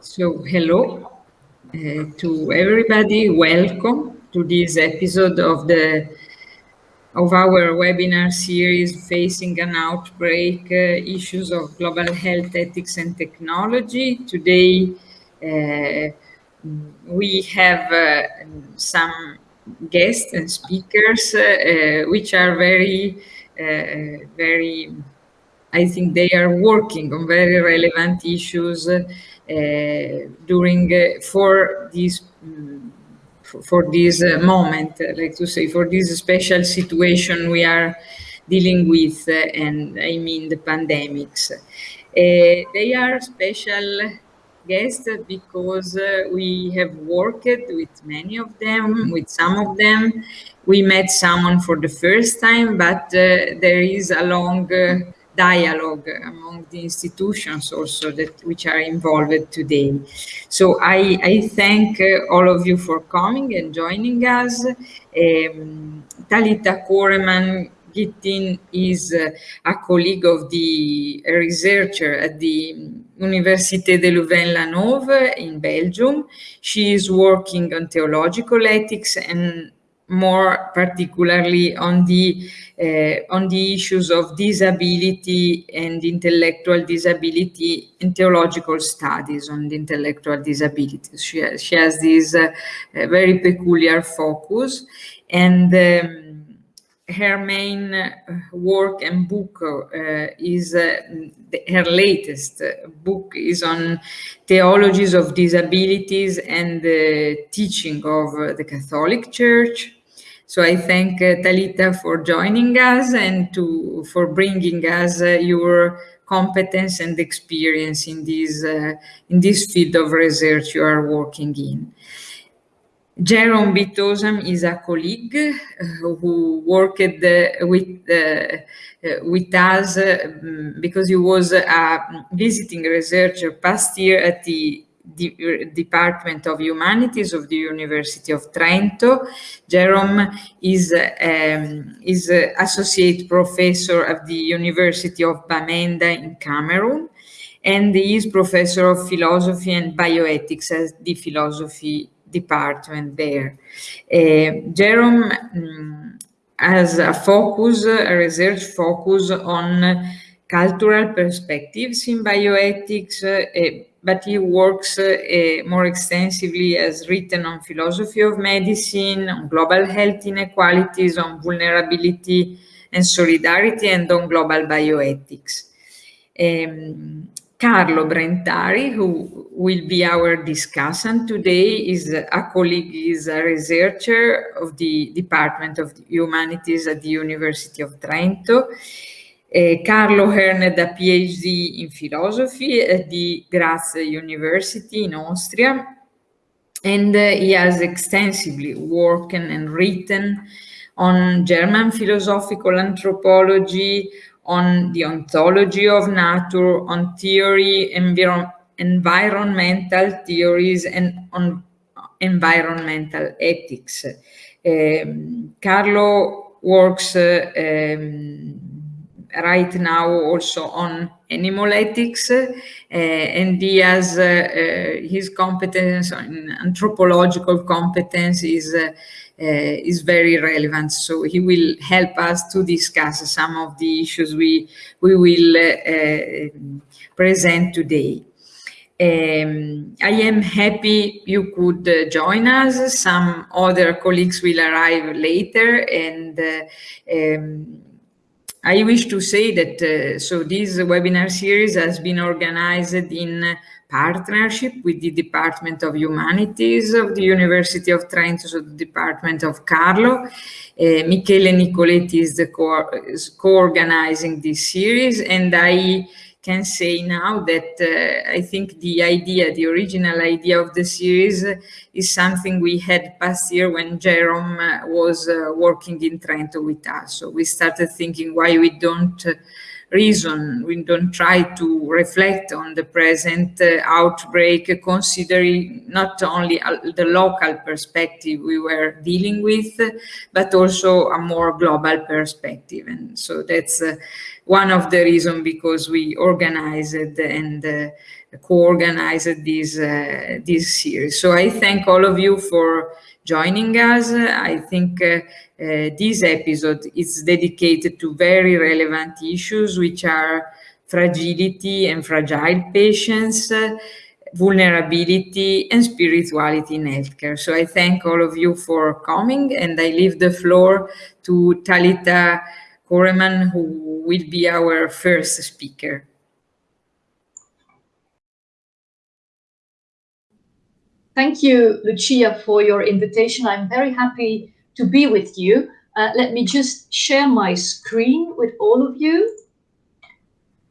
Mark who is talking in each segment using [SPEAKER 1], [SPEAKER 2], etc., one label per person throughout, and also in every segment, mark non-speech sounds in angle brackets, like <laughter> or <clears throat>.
[SPEAKER 1] So, hello uh, to everybody. Welcome to this episode of the of our webinar series facing an outbreak uh, issues of global health ethics and technology today uh, we have uh, some guests and speakers uh, which are very uh, very i think they are working on very relevant issues during uh, for this um, for this uh, moment, like to say, for this special situation we are dealing with, and I mean the pandemics. they are special guests because uh, we have worked with many of them, with some of them. We met someone for the first time, but uh, there is a long uh, dialogue among the institutions also that which are involved today. So I, I thank uh, all of you for coming and joining us. Um, Talita Koreman Gittin is uh, a colleague of the researcher at the Université de Louvain-la-Neuve in Belgium. She is working on theological ethics and more particularly on the uh, on the issues of disability and intellectual disability in theological studies on the intellectual disabilities. She has, she has this uh, very peculiar focus and um, her main work and book uh, is uh, her latest book is on theologies of disabilities and the teaching of the Catholic Church so I thank uh, Talitha for joining us and to for bringing us uh, your competence and experience in this uh, in this field of research you are working in. Jerome Bitosam is a colleague uh, who worked uh, with uh, with us because he was a visiting researcher past year at the Department of Humanities of the University of Trento. Jerome is, um, is associate professor of the University of Bamenda in Cameroon, and he is professor of philosophy and bioethics at the philosophy department there. Uh, Jerome um, has a focus, a research focus on cultural perspectives in bioethics, uh, but he works uh, more extensively as written on philosophy of medicine, on global health inequalities, on vulnerability and solidarity, and on global bioethics. Um, Carlo Brentari, who will be our discussant today, is a colleague, is a researcher of the Department of Humanities at the University of Trento. Carlo earned a PhD in philosophy at the Graz University in Austria, and uh, he has extensively worked and written on German philosophical anthropology, on the ontology of nature, on theory, enviro environmental theories, and on environmental ethics. Um, Carlo works uh, um, right now also on animal ethics uh, and he has uh, uh, his competence in anthropological competence is uh, is very relevant so he will help us to discuss some of the issues we we will uh, present today um, I am happy you could uh, join us. Some other colleagues will arrive later and uh, um, I wish to say that uh, so this webinar series has been organized in partnership with the Department of Humanities of the University of Trento, so the Department of Carlo. Uh, Michele Nicoletti is the co-organizing co this series and I can say now that uh, I think the idea, the original idea of the series is something we had past year when Jerome uh, was uh, working in Trento with us. So we started thinking why we don't uh, reason, we don't try to reflect on the present uh, outbreak, considering not only the local perspective we were dealing with, but also a more global perspective. And so that's one of the reasons because we organized and uh, co-organized this, uh, this series. So I thank all of you for joining us. I think uh, uh, this episode is dedicated to very relevant issues, which are fragility and fragile patients, uh, vulnerability and spirituality in healthcare. So I thank all of you for coming and I leave the floor to Talitha Cooreman, who will be our first speaker.
[SPEAKER 2] Thank you, Lucia, for your invitation. I'm very happy to be with you. Uh, let me just share my screen with all of you.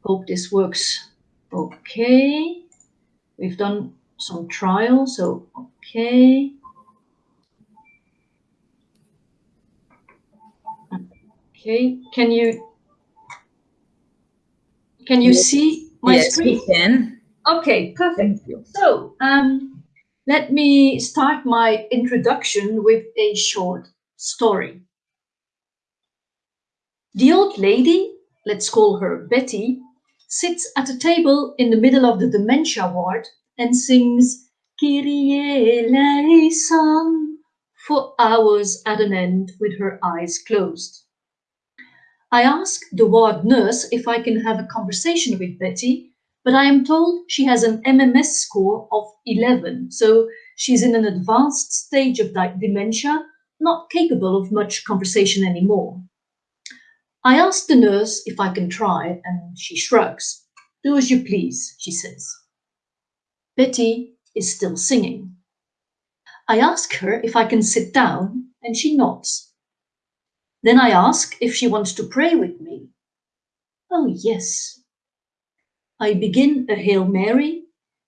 [SPEAKER 2] Hope this works okay. We've done some trials, so okay. Okay, can you can you yes. see my
[SPEAKER 1] yes,
[SPEAKER 2] screen?
[SPEAKER 1] Yes, we can.
[SPEAKER 2] Okay, perfect. So, um, let me start my introduction with a short story. The old lady, let's call her Betty, sits at a table in the middle of the dementia ward and sings Kyrie eleison for hours at an end with her eyes closed. I ask the ward nurse if I can have a conversation with Betty, but I am told she has an MMS score of 11, so she's in an advanced stage of dementia, not capable of much conversation anymore. I ask the nurse if I can try, and she shrugs. Do as you please, she says. Betty is still singing. I ask her if I can sit down, and she nods. Then I ask if she wants to pray with me. Oh, yes. I begin a Hail Mary,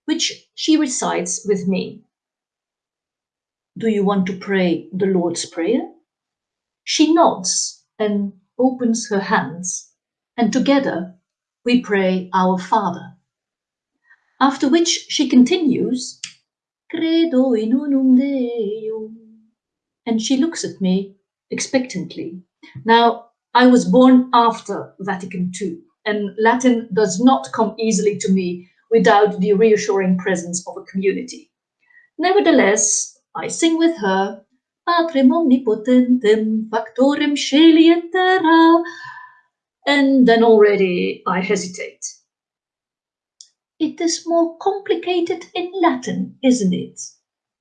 [SPEAKER 2] which she recites with me. Do you want to pray the Lord's Prayer? She nods and opens her hands, and together we pray our Father. After which she continues, Credo in unum Deum, and she looks at me expectantly. Now, I was born after Vatican II, and Latin does not come easily to me without the reassuring presence of a community. Nevertheless, I sing with her Patrem omnipotentem, factorem et terra, and then already I hesitate. It is more complicated in Latin, isn't it?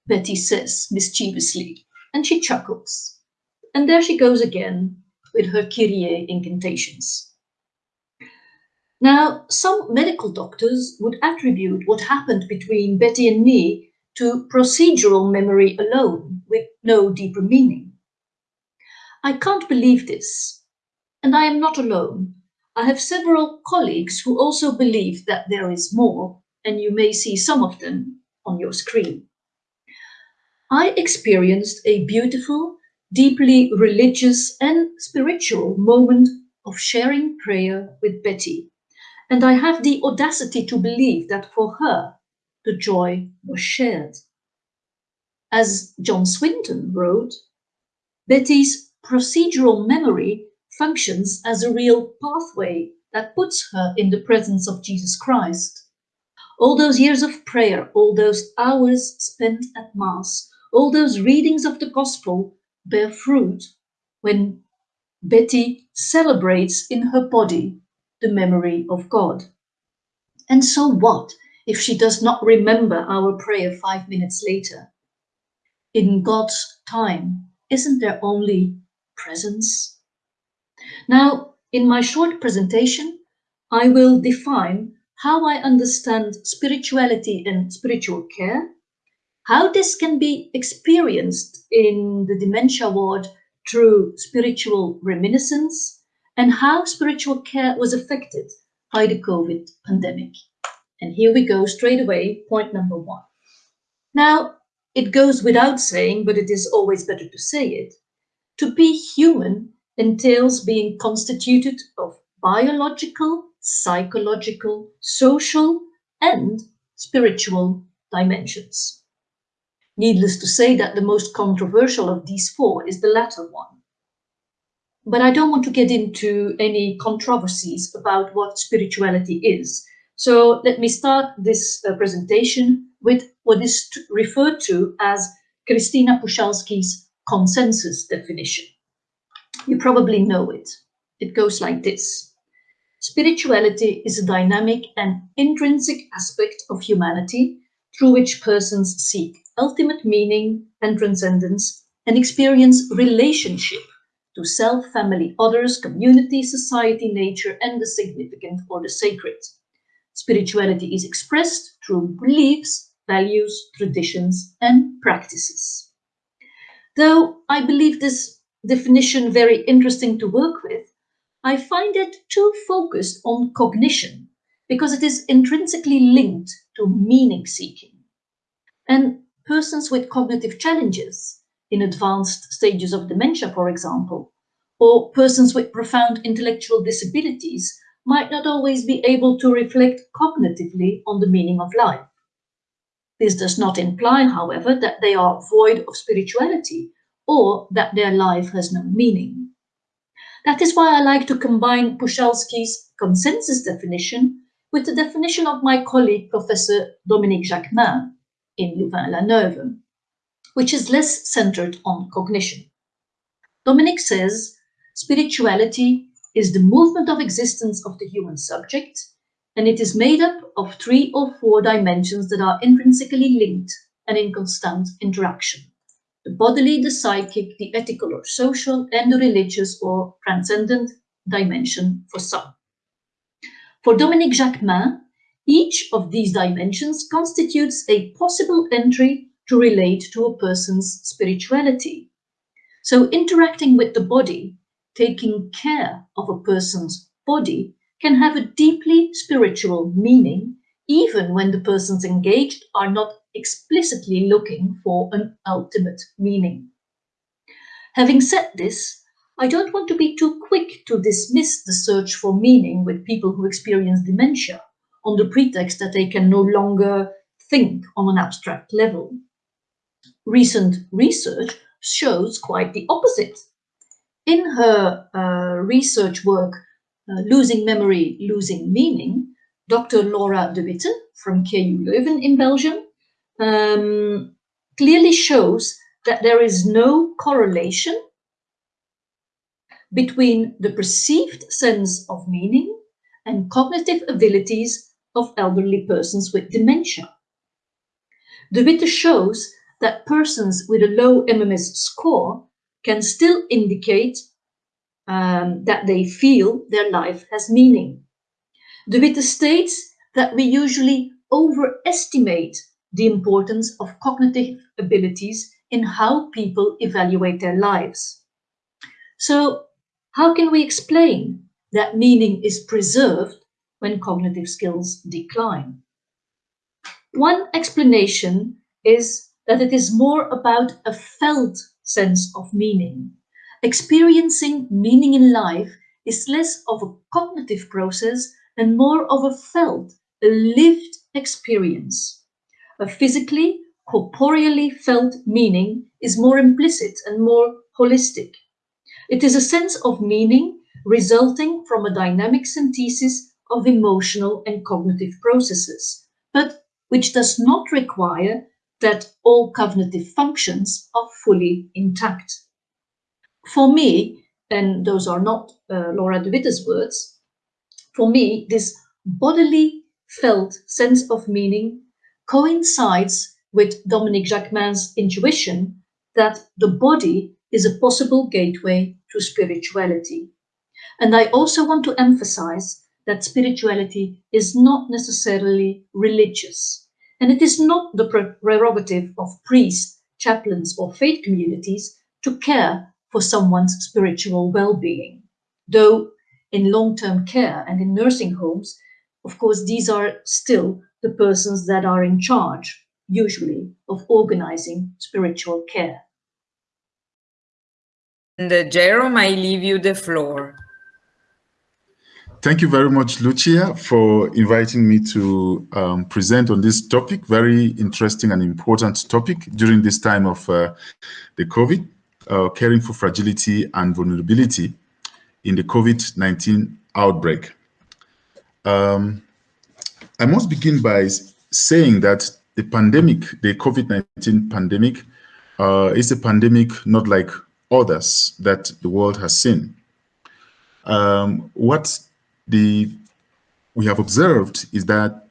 [SPEAKER 2] Betty says mischievously, and she chuckles. And there she goes again with her Kyrie incantations. Now, some medical doctors would attribute what happened between Betty and me to procedural memory alone with no deeper meaning. I can't believe this, and I am not alone. I have several colleagues who also believe that there is more, and you may see some of them on your screen. I experienced a beautiful, deeply religious and spiritual moment of sharing prayer with Betty, and I have the audacity to believe that for her, the joy was shared. As John Swinton wrote, Betty's procedural memory functions as a real pathway that puts her in the presence of Jesus Christ. All those years of prayer, all those hours spent at Mass, all those readings of the Gospel bear fruit when Betty celebrates in her body the memory of God. And so what if she does not remember our prayer five minutes later? In God's time, isn't there only presence? Now, in my short presentation, I will define how I understand spirituality and spiritual care, how this can be experienced in the dementia ward through spiritual reminiscence, and how spiritual care was affected by the COVID pandemic. And here we go straight away, point number one. Now, it goes without saying, but it is always better to say it. To be human entails being constituted of biological, psychological, social, and spiritual dimensions. Needless to say that the most controversial of these four is the latter one. but I don't want to get into any controversies about what spirituality is. So let me start this uh, presentation with what is referred to as Christina Puchalski's consensus definition. You probably know it. It goes like this. Spirituality is a dynamic and intrinsic aspect of humanity through which persons seek ultimate meaning and transcendence and experience relationship to self, family, others, community, society, nature, and the significant or the sacred. Spirituality is expressed through beliefs, values, traditions, and practices. Though I believe this definition very interesting to work with, I find it too focused on cognition because it is intrinsically linked to meaning seeking. And persons with cognitive challenges in advanced stages of dementia, for example, or persons with profound intellectual disabilities might not always be able to reflect cognitively on the meaning of life. This does not imply, however, that they are void of spirituality or that their life has no meaning. That is why I like to combine Puchalski's consensus definition with the definition of my colleague, Professor Dominique Jacquemin in Louvain-la-Neuve, which is less centered on cognition. Dominique says, spirituality is the movement of existence of the human subject, and it is made up of three or four dimensions that are intrinsically linked and in constant interaction. The bodily, the psychic, the ethical or social, and the religious or transcendent dimension for some. For Dominique Jacquemin, each of these dimensions constitutes a possible entry to relate to a person's spirituality. So interacting with the body, taking care of a person's body can have a deeply spiritual meaning, even when the persons engaged are not explicitly looking for an ultimate meaning. Having said this, I don't want to be too quick to dismiss the search for meaning with people who experience dementia on the pretext that they can no longer think on an abstract level. Recent research shows quite the opposite. In her uh, research work, uh, Losing Memory, Losing Meaning, Dr. Laura Dewitte from KU Leuven in Belgium um, clearly shows that there is no correlation between the perceived sense of meaning and cognitive abilities of elderly persons with dementia. Dewitte shows that persons with a low MMS score can still indicate um, that they feel their life has meaning. Dewitte states that we usually overestimate the importance of cognitive abilities in how people evaluate their lives. So how can we explain that meaning is preserved when cognitive skills decline? One explanation is that it is more about a felt sense of meaning. Experiencing meaning in life is less of a cognitive process and more of a felt, a lived experience. A physically, corporeally felt meaning is more implicit and more holistic. It is a sense of meaning resulting from a dynamic synthesis of emotional and cognitive processes, but which does not require that all cognitive functions are fully intact. For me, and those are not uh, Laura de words, for me, this bodily felt sense of meaning coincides with Dominique Jacquemin's intuition that the body is a possible gateway to spirituality. And I also want to emphasize that spirituality is not necessarily religious. And it is not the prerogative of priests, chaplains, or faith communities to care for someone's spiritual well-being. Though in long-term care and in nursing homes, of course, these are still the persons that are in charge, usually, of organizing spiritual care.
[SPEAKER 1] And uh, Jerome, I leave you the floor.
[SPEAKER 3] Thank you very much, Lucia, for inviting me to um, present on this topic, very interesting and important topic during this time of uh, the COVID, uh, caring for fragility and vulnerability in the COVID-19 outbreak. Um, I must begin by saying that the pandemic, the COVID-19 pandemic, uh, is a pandemic not like others that the world has seen. Um, what the we have observed is that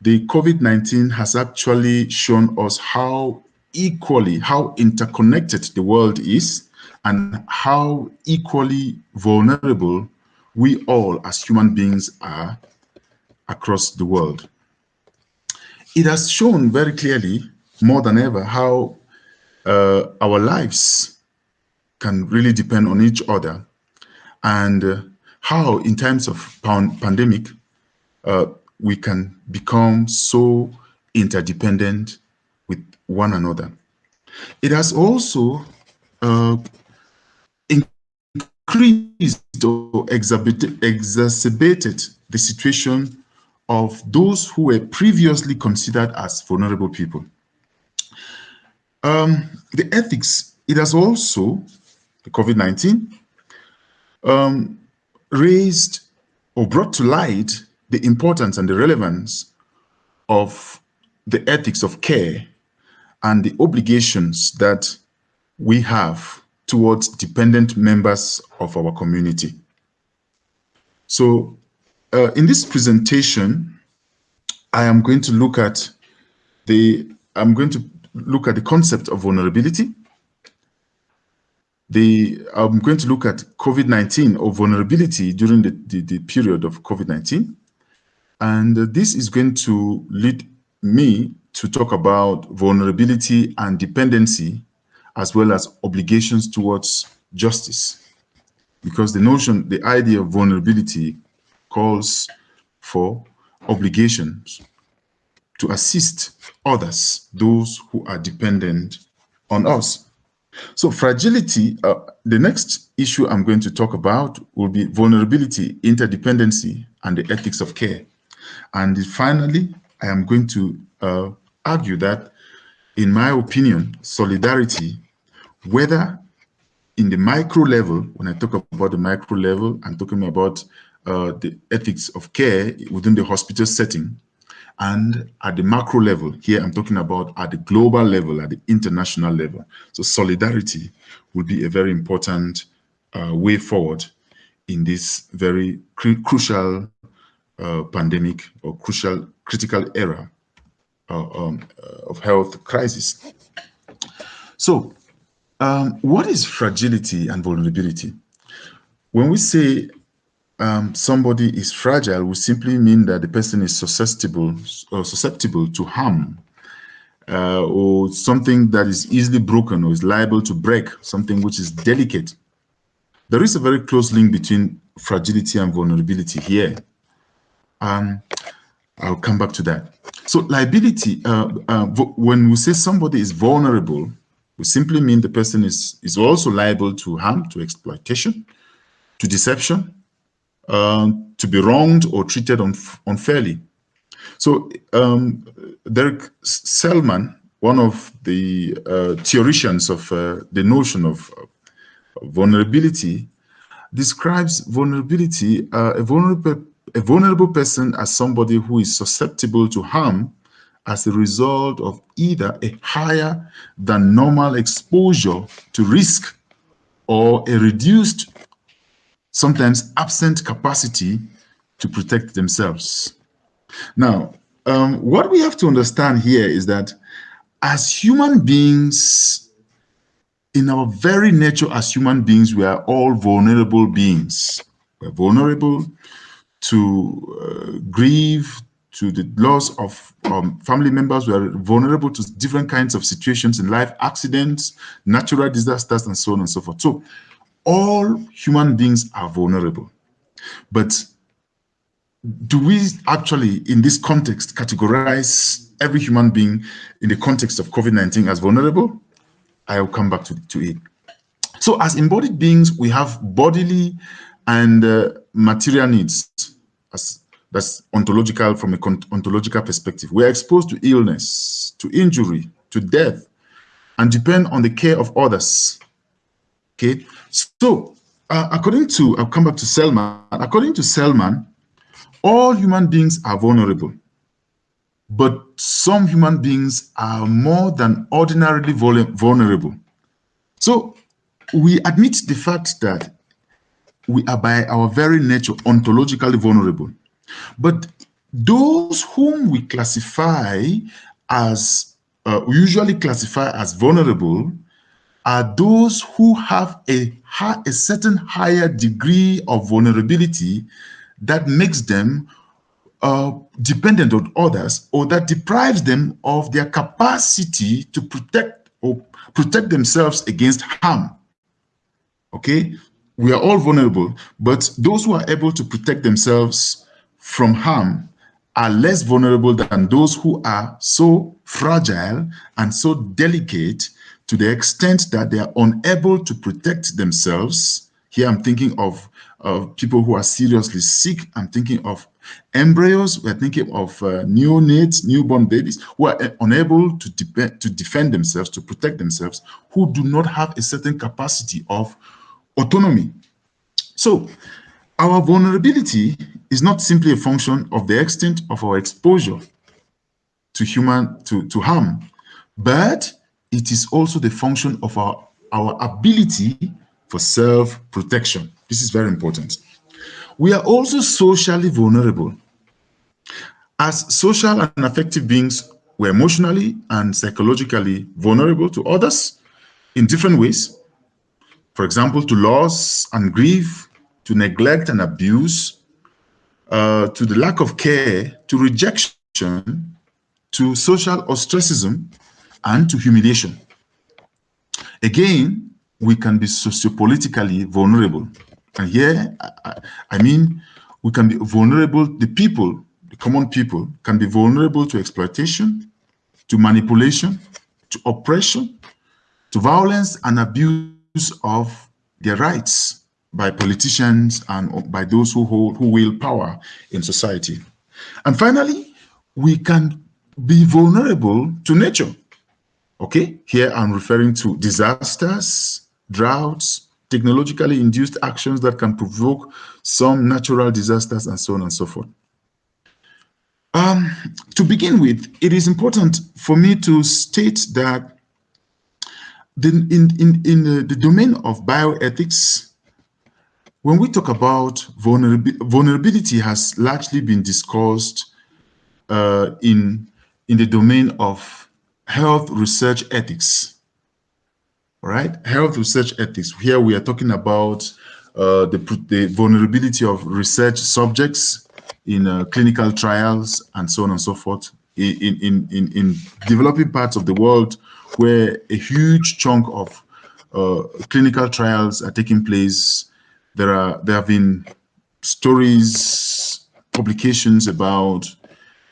[SPEAKER 3] the COVID-19 has actually shown us how equally, how interconnected the world is and how equally vulnerable we all as human beings are across the world. It has shown very clearly, more than ever, how uh, our lives can really depend on each other and uh, how in times of pandemic uh, we can become so interdependent with one another. It has also uh, increased or exacerbated the situation of those who were previously considered as vulnerable people. Um, the ethics, it has also, the COVID-19, um, raised or brought to light the importance and the relevance of the ethics of care and the obligations that we have towards dependent members of our community. So uh, in this presentation, I am going to look at the, I'm going to look at the concept of vulnerability. The, I'm going to look at COVID-19 or vulnerability during the, the, the period of COVID-19. And this is going to lead me to talk about vulnerability and dependency, as well as obligations towards justice. Because the notion, the idea of vulnerability calls for obligations to assist others, those who are dependent on us. So fragility, uh, the next issue I'm going to talk about will be vulnerability, interdependency, and the ethics of care. And finally, I am going to uh, argue that, in my opinion, solidarity, whether in the micro level, when I talk about the micro level, I'm talking about uh, the ethics of care within the hospital setting, and at the macro level, here I'm talking about at the global level, at the international level. So solidarity will be a very important uh, way forward in this very cru crucial uh, pandemic or crucial critical era uh, um, uh, of health crisis. So um, what is fragility and vulnerability? When we say um, somebody is fragile, we simply mean that the person is susceptible or susceptible to harm uh, or something that is easily broken or is liable to break, something which is delicate. There is a very close link between fragility and vulnerability here. Um, I'll come back to that. So liability, uh, uh, when we say somebody is vulnerable, we simply mean the person is, is also liable to harm, to exploitation, to deception, uh, to be wronged or treated unf unfairly. So um, Derek Sellman, one of the uh, of uh, the notion of vulnerability, describes vulnerability, uh, a vulnerable a vulnerable person as somebody who is susceptible to harm as a result of either a higher than normal exposure to risk or a reduced, sometimes absent capacity to protect themselves. Now, um, what we have to understand here is that as human beings, in our very nature as human beings, we are all vulnerable beings. We're vulnerable to uh, grieve, to the loss of um, family members We are vulnerable to different kinds of situations in life, accidents, natural disasters, and so on and so forth. So all human beings are vulnerable. But do we actually, in this context, categorize every human being in the context of COVID-19 as vulnerable? I'll come back to, to it. So as embodied beings, we have bodily and uh, material needs as that's ontological from a ontological perspective. We're exposed to illness, to injury, to death, and depend on the care of others. Okay, so uh, according to, I'll come back to Sellman, according to Sellman, all human beings are vulnerable, but some human beings are more than ordinarily vulnerable. So we admit the fact that we are by our very nature ontologically vulnerable. But those whom we classify as, uh, usually classify as vulnerable are those who have a, a certain higher degree of vulnerability that makes them uh, dependent on others or that deprives them of their capacity to protect or protect themselves against harm. Okay, we are all vulnerable, but those who are able to protect themselves from harm are less vulnerable than those who are so fragile and so delicate to the extent that they are unable to protect themselves. Here I'm thinking of uh, people who are seriously sick. I'm thinking of embryos. We're thinking of uh, neonates, newborn babies who are uh, unable to, to defend themselves, to protect themselves, who do not have a certain capacity of autonomy. So our vulnerability is not simply a function of the extent of our exposure to human, to, to harm, but it is also the function of our, our ability for self-protection. This is very important. We are also socially vulnerable. As social and affective beings, we're emotionally and psychologically vulnerable to others in different ways. For example, to loss and grief, to neglect and abuse, uh, to the lack of care, to rejection, to social ostracism, and to humiliation. Again, we can be sociopolitically vulnerable. And here, I, I mean, we can be vulnerable, the people, the common people, can be vulnerable to exploitation, to manipulation, to oppression, to violence and abuse of their rights by politicians and by those who hold who wield power in society. And finally, we can be vulnerable to nature. Okay, here I'm referring to disasters, droughts, technologically induced actions that can provoke some natural disasters and so on and so forth. Um, to begin with, it is important for me to state that the, in, in, in the, the domain of bioethics, when we talk about vulnerability, vulnerability has largely been discussed uh, in, in the domain of health research ethics. All right, health research ethics. Here we are talking about uh, the, the vulnerability of research subjects in uh, clinical trials and so on and so forth in, in, in, in developing parts of the world where a huge chunk of uh, clinical trials are taking place. There are there have been stories, publications about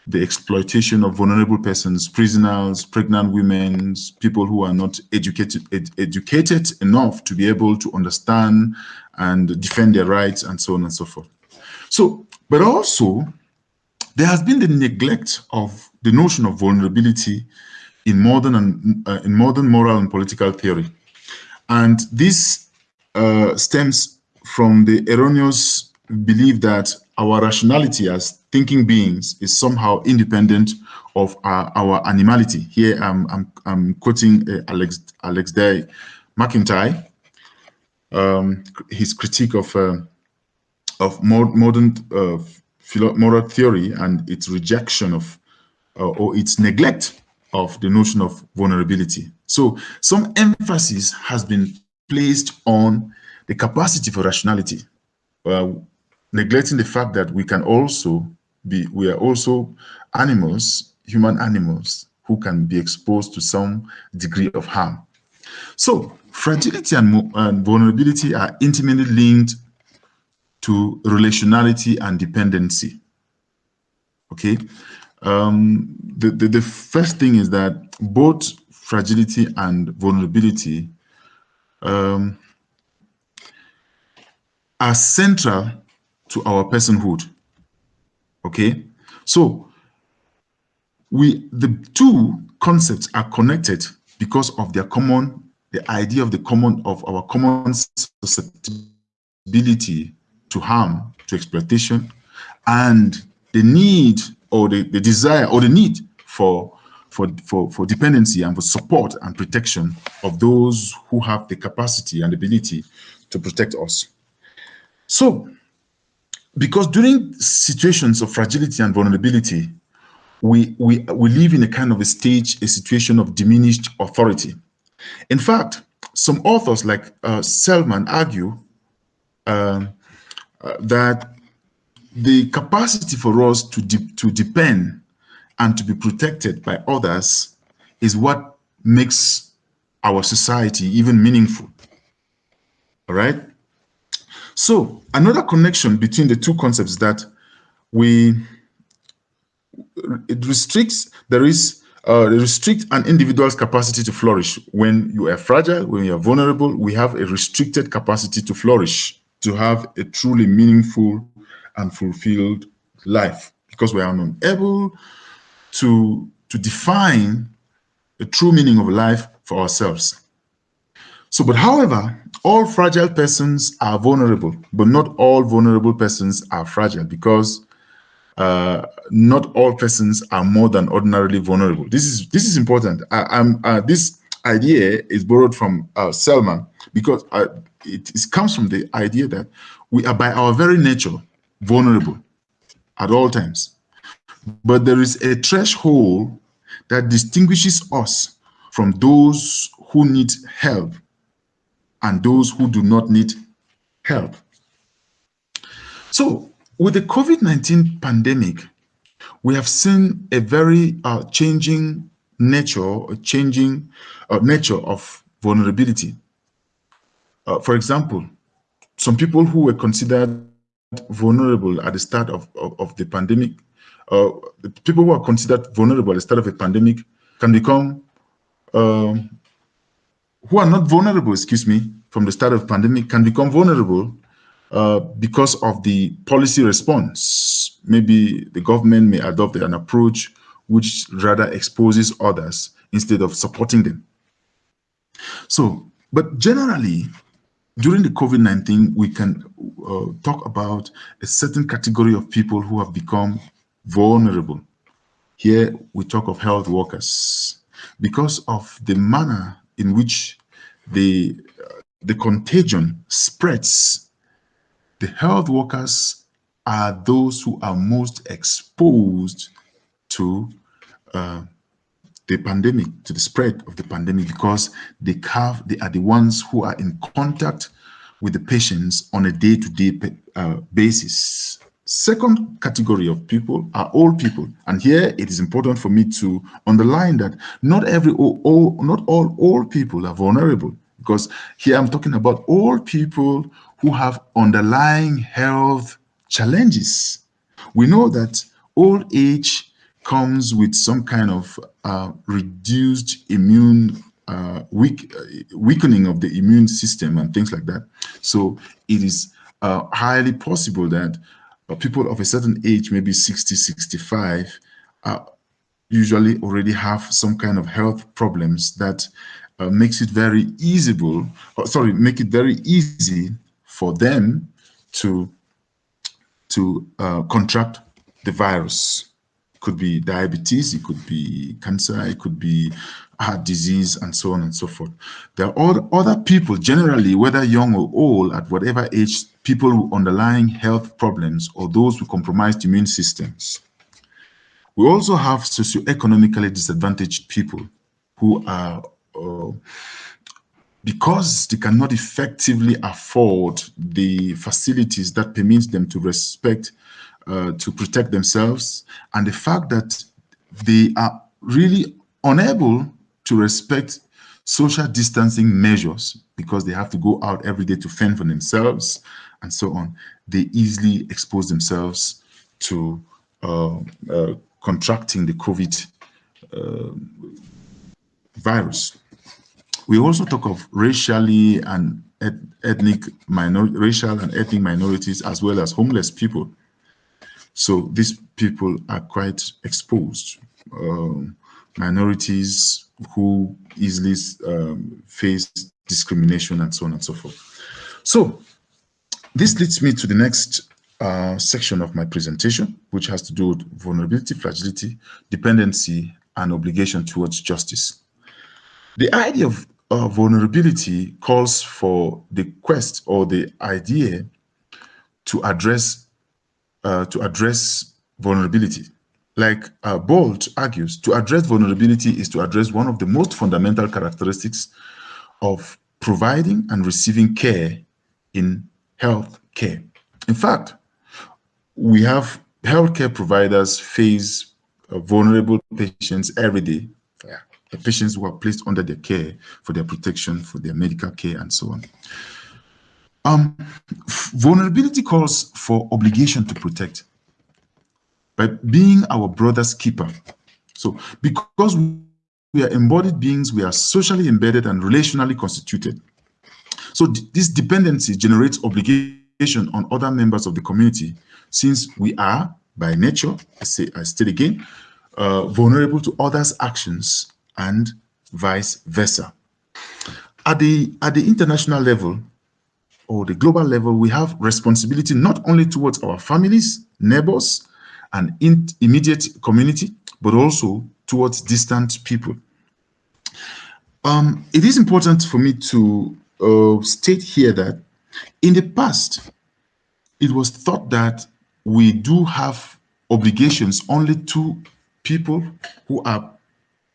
[SPEAKER 3] the exploitation of vulnerable persons, prisoners, pregnant women, people who are not educated ed educated enough to be able to understand and defend their rights and so on and so forth. So, but also there has been the neglect of the notion of vulnerability in modern and uh, in modern moral and political theory. And this uh, stems from the erroneous belief that our rationality as thinking beings is somehow independent of our, our animality. Here I'm, I'm, I'm quoting uh, Alasdair MacIntyre, um, his critique of, uh, of modern uh, moral theory and its rejection of uh, or its neglect of the notion of vulnerability. So some emphasis has been placed on the capacity for rationality, uh, neglecting the fact that we can also be, we are also animals, human animals, who can be exposed to some degree of harm. So fragility and, and vulnerability are intimately linked to relationality and dependency. Okay, um, the, the, the first thing is that both fragility and vulnerability um, are central to our personhood. Okay, so we the two concepts are connected because of their common the idea of the common of our common susceptibility to harm, to exploitation, and the need or the, the desire or the need for, for, for, for dependency and for support and protection of those who have the capacity and ability to protect us. So, because during situations of fragility and vulnerability, we, we, we live in a kind of a stage, a situation of diminished authority. In fact, some authors like uh, Sellman argue uh, uh, that the capacity for us to, de to depend and to be protected by others is what makes our society even meaningful. All right. So another connection between the two concepts that we it restricts there is uh, restrict an individual's capacity to flourish. When you are fragile when you are vulnerable we have a restricted capacity to flourish to have a truly meaningful and fulfilled life. Because we are unable to to define the true meaning of life for ourselves so but however all fragile persons are vulnerable, but not all vulnerable persons are fragile because uh, not all persons are more than ordinarily vulnerable. This is this is important. I, uh, this idea is borrowed from uh, Sellman because uh, it, it comes from the idea that we are by our very nature vulnerable at all times. But there is a threshold that distinguishes us from those who need help and those who do not need help. So with the COVID-19 pandemic, we have seen a very uh, changing nature, changing uh, nature of vulnerability. Uh, for example, some people who were considered vulnerable at the start of, of, of the pandemic, uh, people who are considered vulnerable at the start of a pandemic can become um, who are not vulnerable, excuse me, from the start of pandemic can become vulnerable uh, because of the policy response. Maybe the government may adopt an approach which rather exposes others instead of supporting them. So, but generally, during the COVID-19, we can uh, talk about a certain category of people who have become vulnerable. Here, we talk of health workers because of the manner in which the, the contagion spreads, the health workers are those who are most exposed to uh, the pandemic, to the spread of the pandemic, because they have they are the ones who are in contact with the patients on a day-to-day -day, uh, basis. Second category of people are old people. And here it is important for me to underline that not every all, not all old people are vulnerable because here I'm talking about old people who have underlying health challenges. We know that old age comes with some kind of uh, reduced immune uh, weak, uh, weakening of the immune system and things like that. So it is uh, highly possible that but people of a certain age, maybe 60, 65, uh, usually already have some kind of health problems that uh, makes it very easyable, or, sorry, make it very easy for them to, to uh, contract the virus. Could be diabetes, it could be cancer, it could be heart disease, and so on and so forth. There are other people, generally, whether young or old, at whatever age people with underlying health problems or those with compromised immune systems. We also have socioeconomically disadvantaged people who are, uh, because they cannot effectively afford the facilities that permit them to respect, uh, to protect themselves, and the fact that they are really unable to respect social distancing measures because they have to go out every day to fend for themselves and so on, they easily expose themselves to uh, uh, contracting the COVID uh, virus. We also talk of racially and ethnic minor racial and ethnic minorities as well as homeless people. So these people are quite exposed. Um, minorities who easily um, face discrimination and so on and so forth. So this leads me to the next uh, section of my presentation, which has to do with vulnerability, fragility, dependency, and obligation towards justice. The idea of uh, vulnerability calls for the quest or the idea to address uh, to address vulnerability. Like uh, Bolt argues, to address vulnerability is to address one of the most fundamental characteristics of providing and receiving care in health care. In fact, we have healthcare providers face uh, vulnerable patients every day, yeah. patients who are placed under their care for their protection, for their medical care, and so on. Um, vulnerability calls for obligation to protect by being our brother's keeper. So because we are embodied beings, we are socially embedded and relationally constituted. So this dependency generates obligation on other members of the community since we are by nature, I say I state again, uh, vulnerable to others' actions and vice versa. At the at the international level or the global level, we have responsibility not only towards our families, neighbors, and in immediate community, but also towards distant people. Um, it is important for me to uh, state here that in the past, it was thought that we do have obligations only to people who are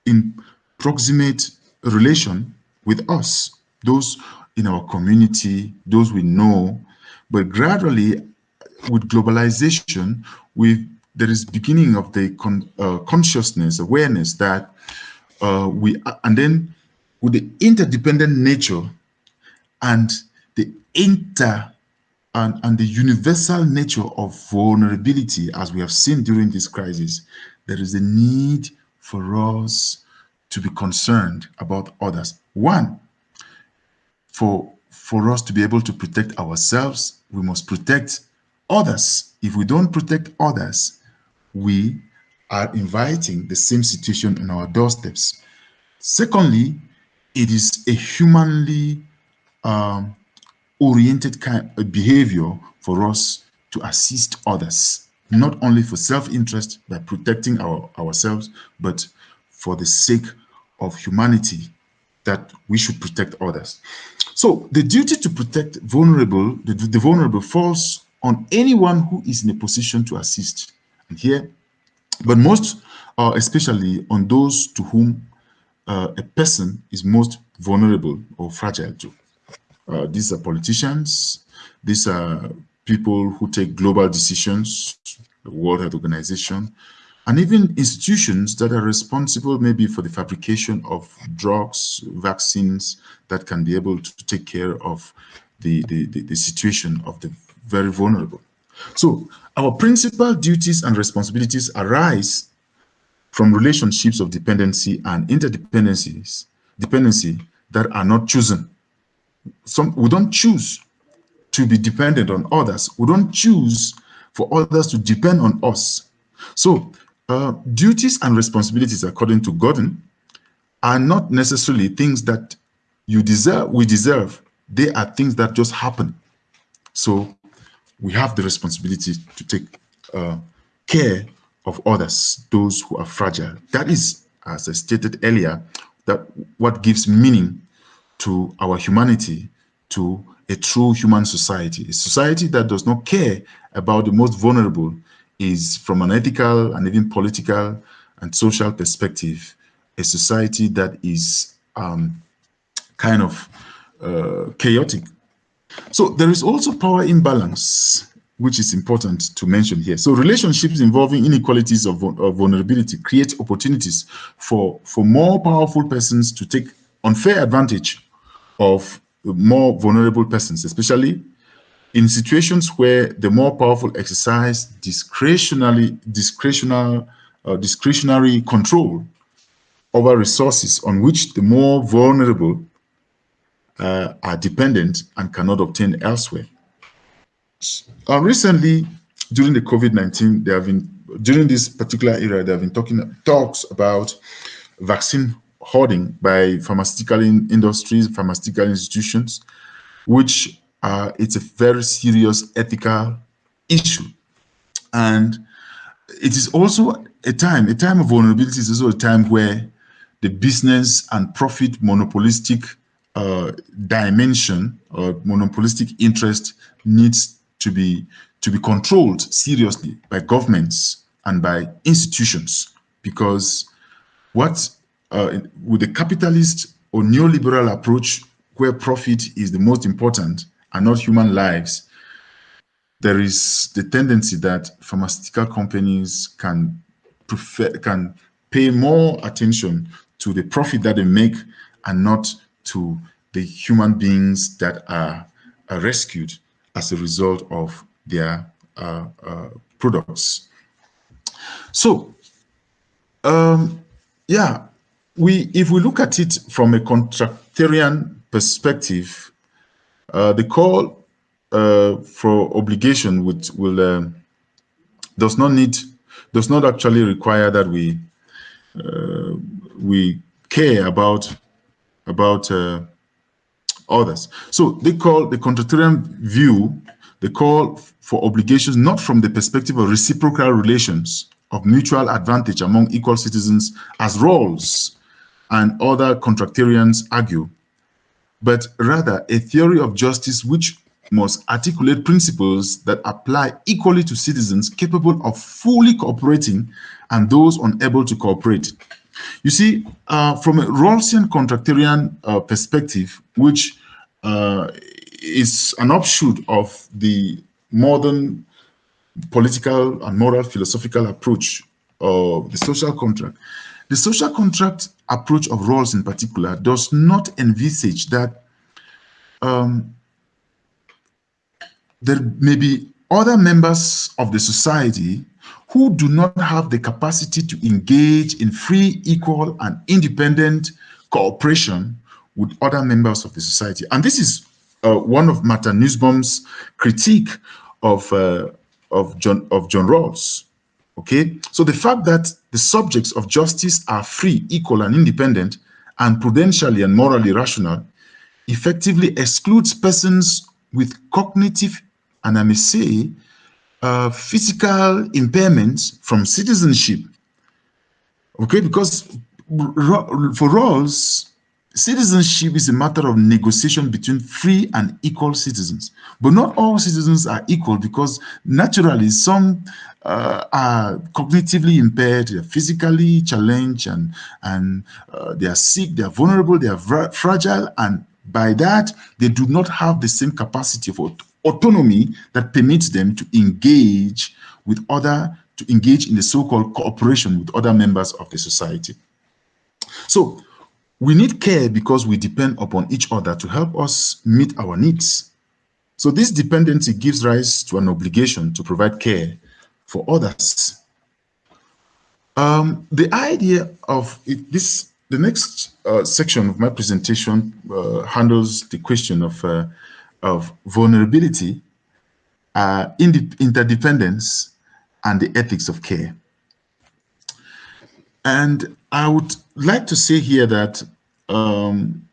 [SPEAKER 3] in proximate relation with us, those in our community, those we know. But gradually, with globalization, we there is beginning of the con, uh, consciousness, awareness that uh, we, and then with the interdependent nature and the inter and, and the universal nature of vulnerability, as we have seen during this crisis, there is a need for us to be concerned about others. One, for, for us to be able to protect ourselves, we must protect others. If we don't protect others, we are inviting the same situation on our doorsteps. Secondly, it is a humanly um, oriented kind of behavior for us to assist others, not only for self-interest by protecting our, ourselves, but for the sake of humanity that we should protect others. So the duty to protect vulnerable, the, the vulnerable falls on anyone who is in a position to assist. And here, but most, uh, especially on those to whom uh, a person is most vulnerable or fragile to. Uh, these are politicians. These are people who take global decisions, the World Health Organization, and even institutions that are responsible maybe for the fabrication of drugs, vaccines that can be able to take care of the, the, the, the situation of the very vulnerable. So our principal duties and responsibilities arise from relationships of dependency and interdependencies, dependency that are not chosen some we don't choose to be dependent on others. We don't choose for others to depend on us. So uh, duties and responsibilities, according to Gordon, are not necessarily things that you deserve, we deserve. They are things that just happen. So we have the responsibility to take uh, care of others, those who are fragile. That is, as I stated earlier, that what gives meaning to our humanity, to a true human society. A society that does not care about the most vulnerable is, from an ethical and even political and social perspective, a society that is um, kind of uh, chaotic. So there is also power imbalance, which is important to mention here. So relationships involving inequalities of, of vulnerability create opportunities for, for more powerful persons to take unfair advantage of more vulnerable persons, especially in situations where the more powerful exercise discretionary, discretional, uh, discretionary control over resources on which the more vulnerable uh, are dependent and cannot obtain elsewhere. Uh, recently, during the COVID-19, there have been, during this particular era, there have been talking talks about vaccine hoarding by pharmaceutical in industries, pharmaceutical institutions, which uh, it's a very serious ethical issue. And it is also a time, a time of vulnerability is also a time where the business and profit monopolistic uh, dimension or monopolistic interest needs to be to be controlled seriously by governments and by institutions because what uh, with the capitalist or neoliberal approach where profit is the most important and not human lives there is the tendency that pharmaceutical companies can prefer can pay more attention to the profit that they make and not to the human beings that are, are rescued as a result of their uh, uh, products. So, um, yeah, we if we look at it from a contractarian perspective, the call uh, for obligation would will um, does not need does not actually require that we uh, we care about about uh, others. So they call the contractarian view, the call for obligations not from the perspective of reciprocal relations of mutual advantage among equal citizens as Rawls and other contractarians argue, but rather a theory of justice which must articulate principles that apply equally to citizens capable of fully cooperating and those unable to cooperate. You see, uh, from a Rawlsian contractarian uh, perspective, which uh, is an offshoot of the modern political and moral philosophical approach of the social contract, the social contract approach of Rawls in particular does not envisage that um, there may be other members of the society who do not have the capacity to engage in free, equal, and independent cooperation with other members of the society. And this is uh, one of Martha Nussbaum's critique of, uh, of, John, of John Rawls. Okay, so the fact that the subjects of justice are free, equal, and independent, and prudentially and morally rational, effectively excludes persons with cognitive and I may say, uh, physical impairments from citizenship. Okay, because for us, citizenship is a matter of negotiation between free and equal citizens. But not all citizens are equal because naturally some uh, are cognitively impaired, they're physically challenged, and, and uh, they are sick, they are vulnerable, they are fragile, and by that, they do not have the same capacity for autonomy that permits them to engage with other, to engage in the so-called cooperation with other members of the society. So we need care because we depend upon each other to help us meet our needs. So this dependency gives rise to an obligation to provide care for others. Um, the idea of it, this, the next uh, section of my presentation uh, handles the question of uh, of vulnerability, uh, interdependence, and the ethics of care. And I would like to say here that um,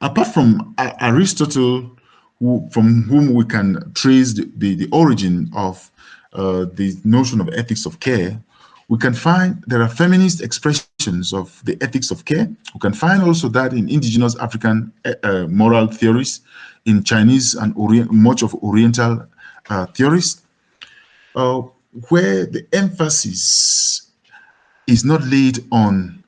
[SPEAKER 3] apart from Aristotle, who, from whom we can trace the, the, the origin of uh, the notion of ethics of care, we can find there are feminist expressions of the ethics of care. We can find also that in indigenous African uh, moral theories, in Chinese and Orient, much of Oriental uh, theories, uh, where the emphasis is not laid on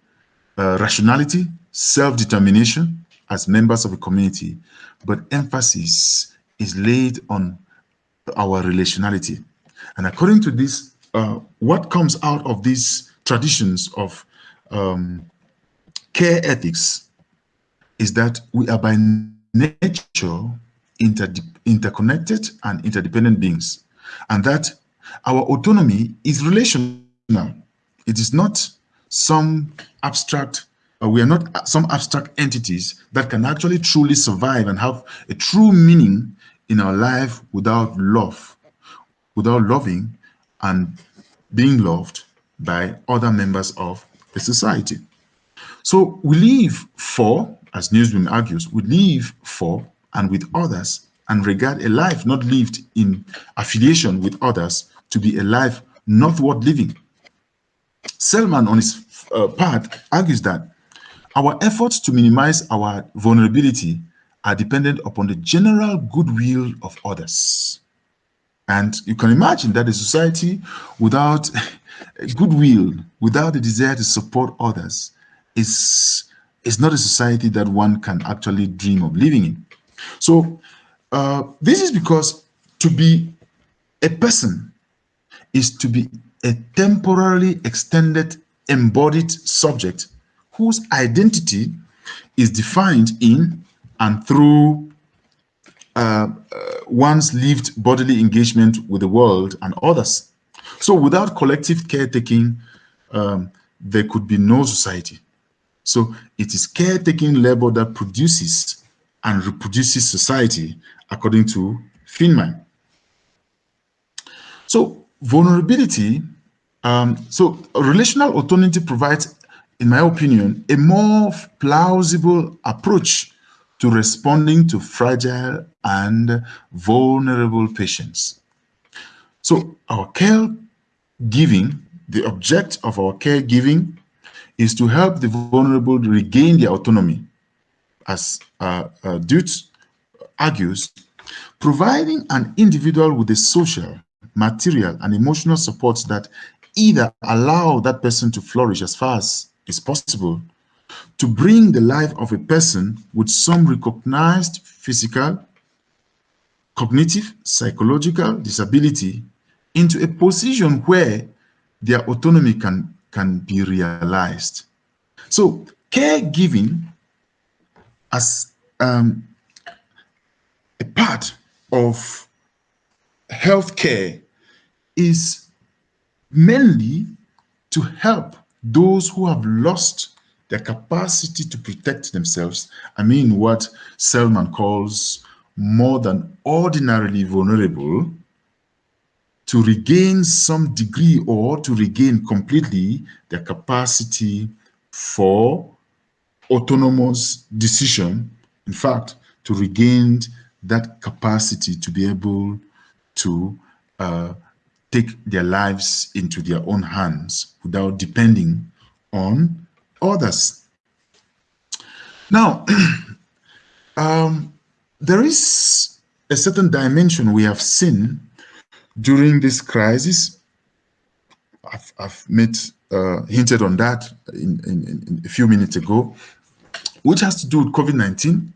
[SPEAKER 3] uh, rationality, self-determination as members of a community, but emphasis is laid on our relationality. And according to this, uh, what comes out of these traditions of um, care ethics is that we are by nature inter interconnected and interdependent beings, and that our autonomy is relational. It is not some abstract, uh, we are not some abstract entities that can actually truly survive and have a true meaning in our life without love, without loving and being loved by other members of the society. So we live for as Nussbaum argues, we live for and with others and regard a life not lived in affiliation with others to be a life not worth living. Sellman, on his uh, part, argues that our efforts to minimize our vulnerability are dependent upon the general goodwill of others. And you can imagine that a society without <laughs> goodwill, without the desire to support others, is, is not a society that one can actually dream of living in. So uh, this is because to be a person is to be a temporarily extended embodied subject whose identity is defined in and through uh, uh, one's lived bodily engagement with the world and others. So without collective caretaking, um, there could be no society. So it is caretaking labor that produces and reproduces society, according to Fineman. So vulnerability, um, so relational autonomy provides, in my opinion, a more plausible approach to responding to fragile and vulnerable patients. So our care giving, the object of our caregiving is to help the vulnerable regain their autonomy, as uh, uh, Dodds argues, providing an individual with the social, material, and emotional supports that either allow that person to flourish as far as is possible, to bring the life of a person with some recognized physical, cognitive, psychological disability into a position where their autonomy can, can be realized. So caregiving as um, a part of healthcare is mainly to help those who have lost their capacity to protect themselves. I mean what Sellman calls more than ordinarily vulnerable to regain some degree or to regain completely their capacity for autonomous decision. In fact, to regain that capacity to be able to uh, take their lives into their own hands without depending on others. Now, <clears throat> um, there is a certain dimension we have seen during this crisis. I've, I've uh, hinted on that in, in, in, a few minutes ago, which has to do with COVID-19,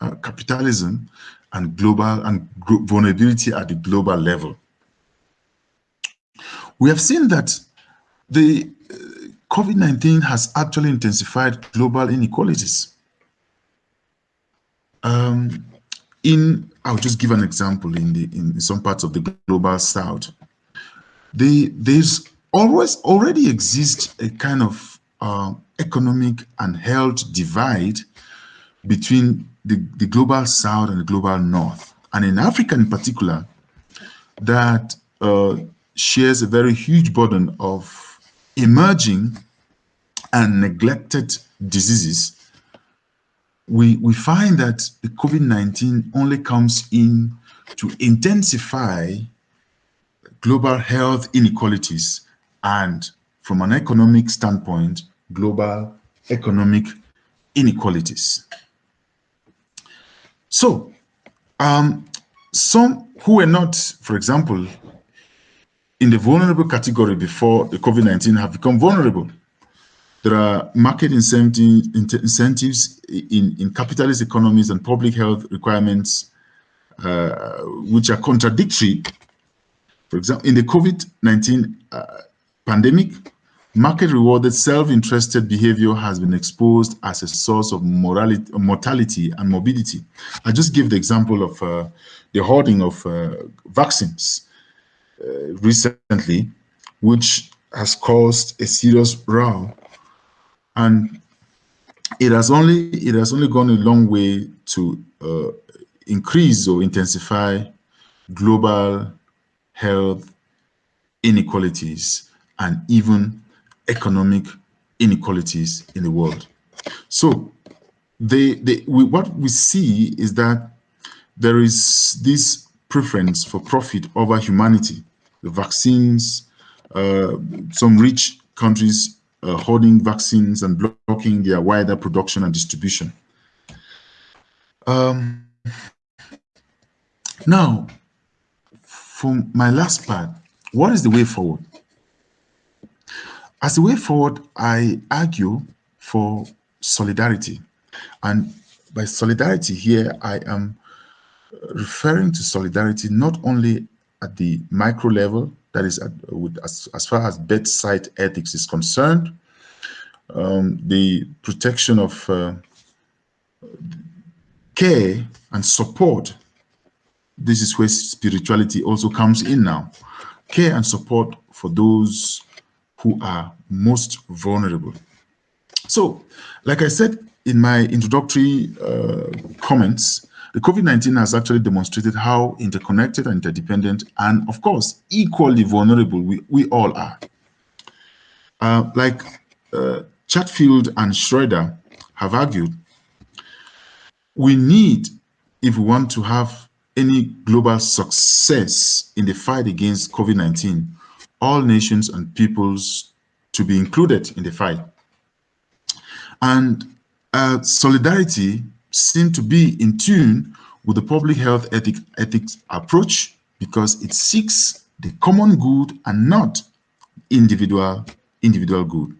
[SPEAKER 3] uh, capitalism, and global and vulnerability at the global level. We have seen that the uh, COVID-19 has actually intensified global inequalities. Um, in, I'll just give an example in the in some parts of the global south. The, there's always already exists a kind of uh, economic and health divide between the, the global south and the global north. And in Africa in particular, that uh, shares a very huge burden of emerging and neglected diseases, we, we find that the COVID-19 only comes in to intensify global health inequalities and from an economic standpoint, global economic inequalities. So, um, some who were not, for example, in the vulnerable category before the COVID-19 have become vulnerable. There are market incentives in, in capitalist economies and public health requirements uh, which are contradictory. For example, in the COVID-19 uh, pandemic, market rewarded self-interested behavior has been exposed as a source of morality, mortality and morbidity. I just give the example of uh, the hoarding of uh, vaccines uh, recently, which has caused a serious row. And it has only it has only gone a long way to uh, increase or intensify global health inequalities and even economic inequalities in the world. So we, what we see is that there is this preference for profit over humanity. The vaccines, uh, some rich countries uh, hoarding vaccines and blocking their wider production and distribution. Um, now, for my last part, what is the way forward? As the way forward, I argue for solidarity. And by solidarity here, I am referring to solidarity not only at the micro level, that is at, with, as, as far as bedside ethics is concerned, um, the protection of uh, care and support. This is where spirituality also comes in now. Care and support for those who are most vulnerable. So, like I said in my introductory uh, comments, the COVID-19 has actually demonstrated how interconnected and interdependent and, of course, equally vulnerable we, we all are. Uh, like uh, Chatfield and Schroeder have argued, we need, if we want to have any global success in the fight against COVID-19, all nations and peoples to be included in the fight. And uh, solidarity seem to be in tune with the public health ethic, ethics approach because it seeks the common good and not individual individual good.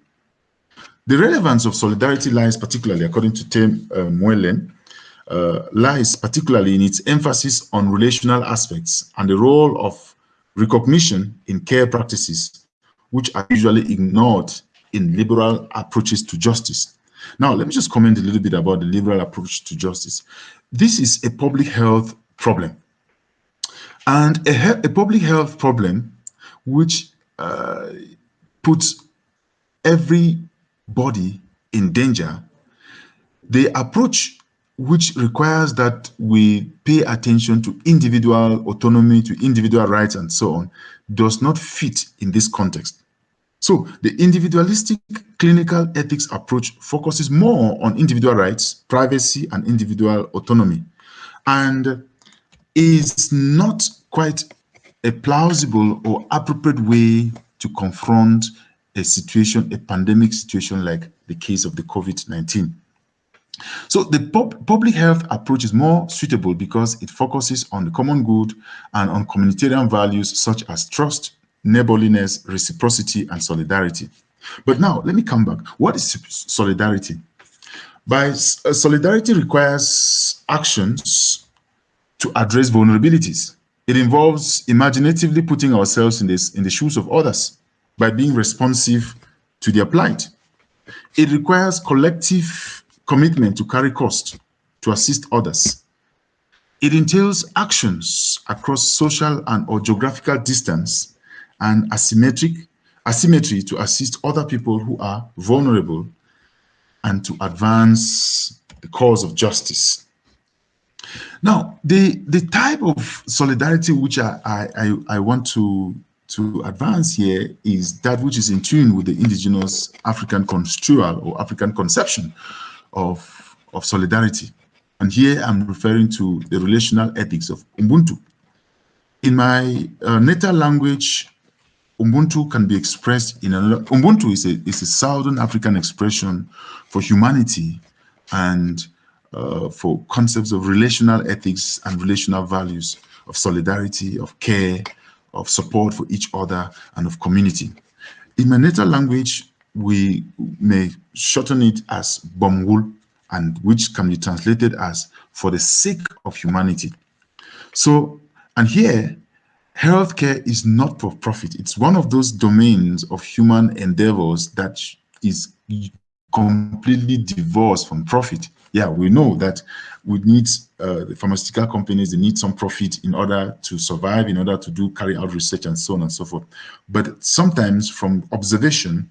[SPEAKER 3] The relevance of solidarity lies particularly, according to Tim uh, uh, lies particularly in its emphasis on relational aspects and the role of recognition in care practices, which are usually ignored in liberal approaches to justice. Now, let me just comment a little bit about the liberal approach to justice. This is a public health problem. And a, a public health problem which uh, puts everybody in danger. The approach which requires that we pay attention to individual autonomy, to individual rights, and so on, does not fit in this context. So the individualistic clinical ethics approach focuses more on individual rights, privacy, and individual autonomy, and is not quite a plausible or appropriate way to confront a situation, a pandemic situation like the case of the COVID-19. So the pub public health approach is more suitable because it focuses on the common good and on communitarian values such as trust, neighborliness, reciprocity, and solidarity. But now, let me come back. What is solidarity? By uh, solidarity requires actions to address vulnerabilities. It involves imaginatively putting ourselves in, this, in the shoes of others by being responsive to their plight. It requires collective commitment to carry cost to assist others. It entails actions across social and or geographical distance and asymmetric asymmetry to assist other people who are vulnerable and to advance the cause of justice. Now, the, the type of solidarity which I, I, I want to, to advance here is that which is in tune with the indigenous African construal or African conception of, of solidarity. And here I'm referring to the relational ethics of Ubuntu. In my uh, native language, Ubuntu can be expressed in another. Ubuntu is a, is a Southern African expression for humanity and uh, for concepts of relational ethics and relational values of solidarity, of care, of support for each other, and of community. In my native language, we may shorten it as Bomgul, and which can be translated as for the sake of humanity. So, and here, healthcare is not for profit. It's one of those domains of human endeavors that is completely divorced from profit. Yeah, we know that we need uh, the pharmaceutical companies, they need some profit in order to survive, in order to do carry out research and so on and so forth. But sometimes from observation,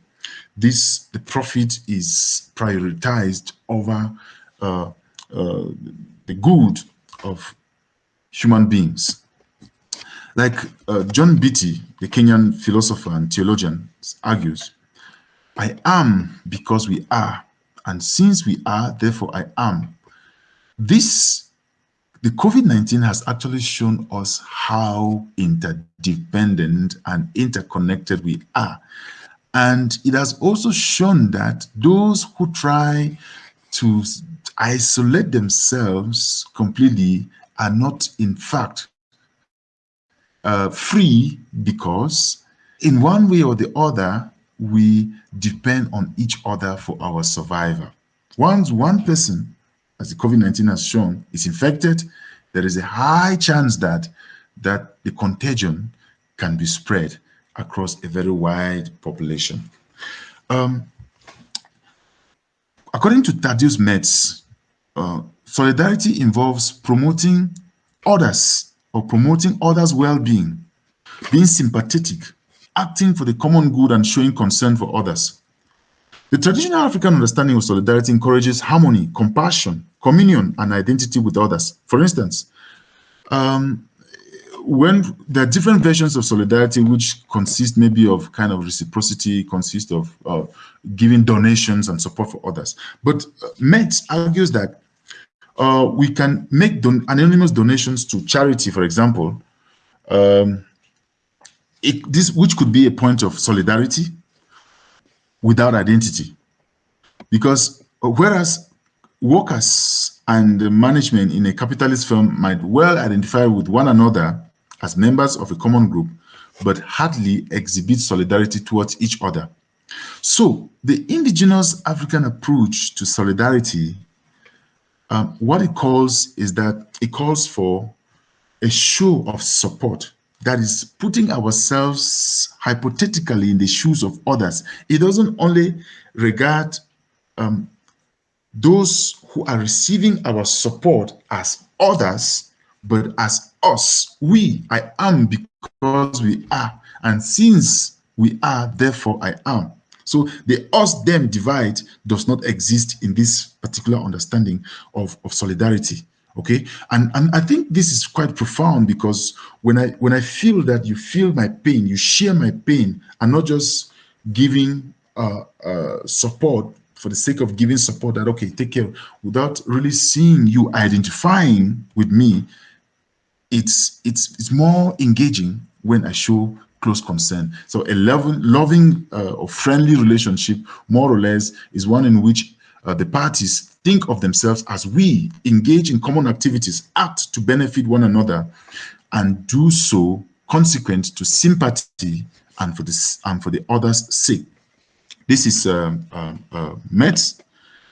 [SPEAKER 3] this the profit is prioritized over uh, uh, the good of human beings. Like uh, John Mbiti, the Kenyan philosopher and theologian, argues, I am because we are, and since we are, therefore I am. This the COVID-19 has actually shown us how interdependent and interconnected we are. And it has also shown that those who try to isolate themselves completely are not, in fact, uh, free because in one way or the other, we depend on each other for our survival. Once one person, as the COVID-19 has shown, is infected, there is a high chance that, that the contagion can be spread across a very wide population. Um, according to Thaddeus Metz, uh, solidarity involves promoting others or promoting others' well-being, being sympathetic, acting for the common good and showing concern for others. The traditional African understanding of solidarity encourages harmony, compassion, communion, and identity with others. For instance, um, when there are different versions of solidarity which consist maybe of kind of reciprocity, consist of uh, giving donations and support for others. But uh, Metz argues that uh, we can make don anonymous donations to charity, for example, um, it, this which could be a point of solidarity without identity. Because uh, whereas workers and management in a capitalist firm might well identify with one another as members of a common group, but hardly exhibit solidarity towards each other. So the indigenous African approach to solidarity, um, what it calls is that it calls for a show of support that is putting ourselves hypothetically in the shoes of others. It doesn't only regard um, those who are receiving our support as others, but as us. We, I am because we are. And since we are, therefore I am. So the us-them divide does not exist in this particular understanding of, of solidarity okay? And and i think this is quite profound because when i when i feel that you feel my pain you share my pain and not just giving uh, uh, support for the sake of giving support that okay take care without really seeing you identifying with me it's it's it's more engaging when i show close concern so a loving loving uh, or friendly relationship more or less is one in which uh, the parties think of themselves as we engage in common activities, act to benefit one another, and do so consequent to sympathy and for this and for the other's sake. This is uh, uh, uh, Metz.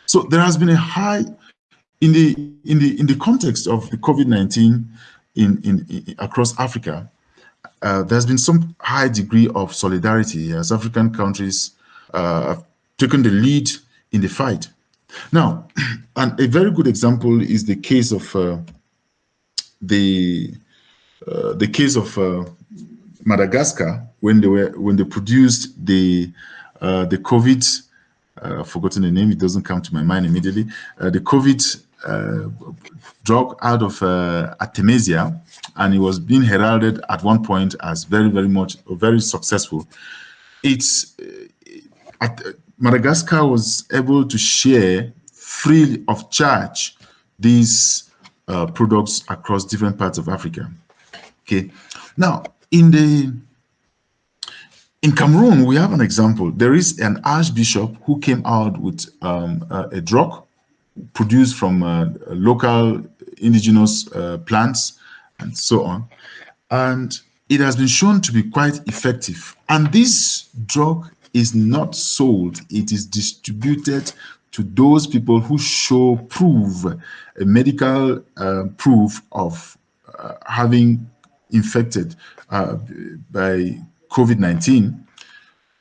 [SPEAKER 3] So there has been a high in the in the in the context of the COVID-19 in, in, in across Africa. Uh, there's been some high degree of solidarity as African countries uh, have taken the lead in the fight now, <clears throat> and a very good example is the case of uh, the uh, the case of uh, Madagascar when they were when they produced the uh, the COVID. I've forgotten the name; it doesn't come to my mind immediately. The COVID drug out of Artemisia, and it was being heralded at one point as very, very much very successful. It's at, Madagascar was able to share free of charge these uh, products across different parts of Africa. Okay, now in the in Cameroon, we have an example. There is an archbishop who came out with um, a, a, drug produced from uh, local indigenous uh, plants and so on. And it has been shown to be quite effective. And this drug is not sold, it is distributed to those people who show proof, a medical uh, proof of uh, having infected uh, by COVID-19,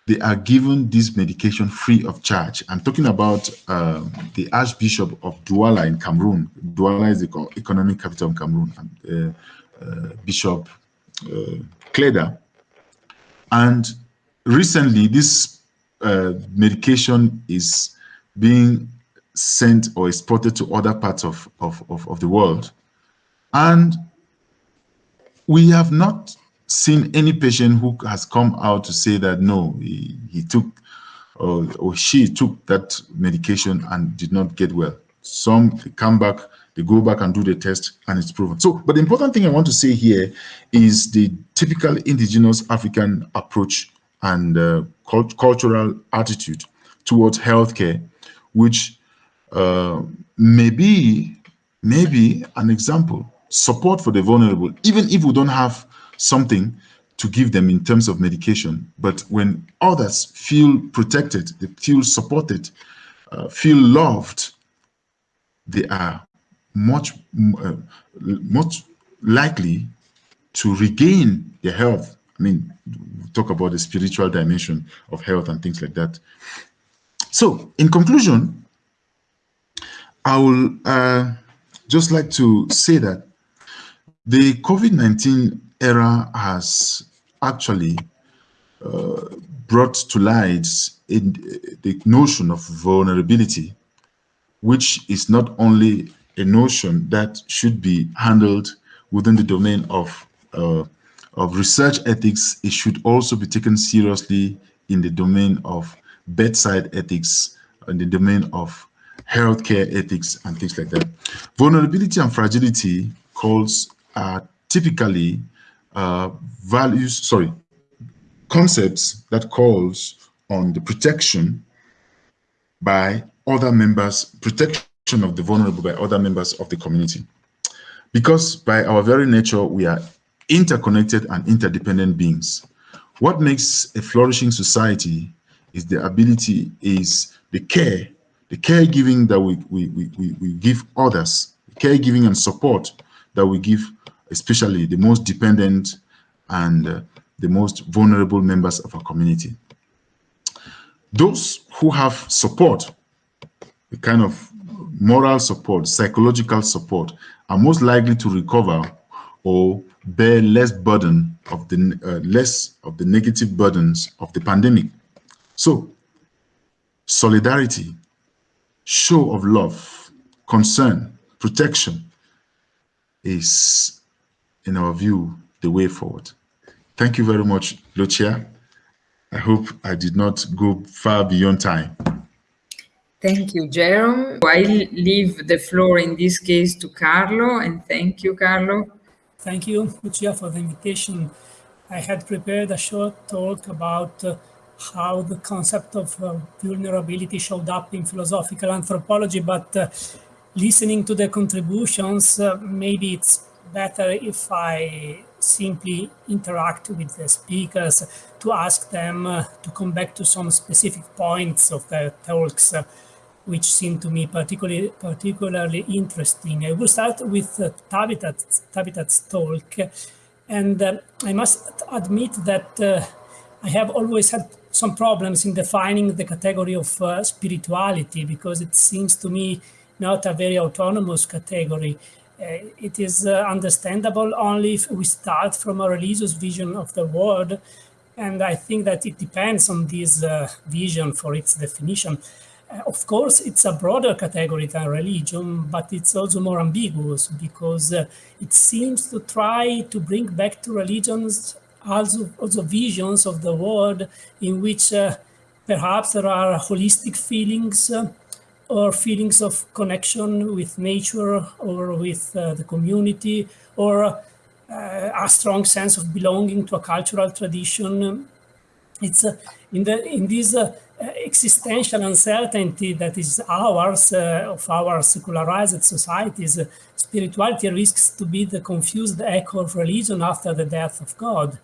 [SPEAKER 3] they are given this medication free of charge. I'm talking about um, the Archbishop of Douala in Cameroon. Douala is the economic capital of Cameroon, and, uh, uh, Bishop uh, Kleda. And recently this uh, medication is being sent or exported to other parts of, of, of, of the world. And we have not seen any patient who has come out to say that no, he, he took or, or she took that medication and did not get well. Some they come back They go back and do the test and it's proven. So, but the important thing I want to say here is the typical indigenous African approach and uh, cult cultural attitude towards healthcare, which uh, may be, maybe an example, support for the vulnerable, even if we don't have something to give them in terms of medication. But when others feel protected, they feel supported, uh, feel loved, they are much, uh, much likely to regain their health. I mean, talk about the spiritual dimension of health and things like that. So, in conclusion, I will uh, just like to say that the COVID-19 era has actually uh, brought to light in the notion of vulnerability, which is not only a notion that should be handled within the domain of uh, of research ethics, it should also be taken seriously in the domain of bedside ethics, in the domain of healthcare ethics and things like that. Vulnerability and fragility calls are typically uh, values, sorry, concepts that calls on the protection by other members, protection of the vulnerable by other members of the community. Because by our very nature, we are interconnected and interdependent beings. What makes a flourishing society is the ability, is the care, the caregiving that we, we, we, we give others, caregiving and support that we give especially the most dependent and uh, the most vulnerable members of our community. Those who have support, the kind of moral support, psychological support, are most likely to recover or bear less burden of the uh, less of the negative burdens of the pandemic. So, solidarity, show of love, concern, protection is, in our view, the way forward. Thank you very much, Lucia. I hope I did not go far beyond time.
[SPEAKER 1] Thank you, Jerome. I leave the floor in this case to Carlo, and thank you, Carlo.
[SPEAKER 4] Thank you, Lucia, for the invitation. I had prepared a short talk about uh, how the concept of uh, vulnerability showed up in philosophical anthropology, but uh, listening to the contributions, uh, maybe it's better if I simply interact with the speakers to ask them uh, to come back to some specific points of their talks, uh, which seem to me particularly particularly interesting. I will start with uh, Talitha's talk, and uh, I must admit that I have always had some problems in defining the category of spirituality because it seems to me not a very autonomous category. Uh, it is uh, understandable only if we start from a religious vision of the world. And I think that it depends on this uh, vision for its definition. Uh, of course, it's a broader category than religion, but it's also more ambiguous because uh, it seems to try to bring back to religions also, also visions of the world in which uh, perhaps there are holistic feelings or feelings of connection with nature or with uh, the community or uh, a strong sense of belonging to a cultural tradition. It's uh, in the in this uh, existential uncertainty that is ours uh, of our secularized societies. Uh, spirituality risks to be the confused echo of religion after the death of God.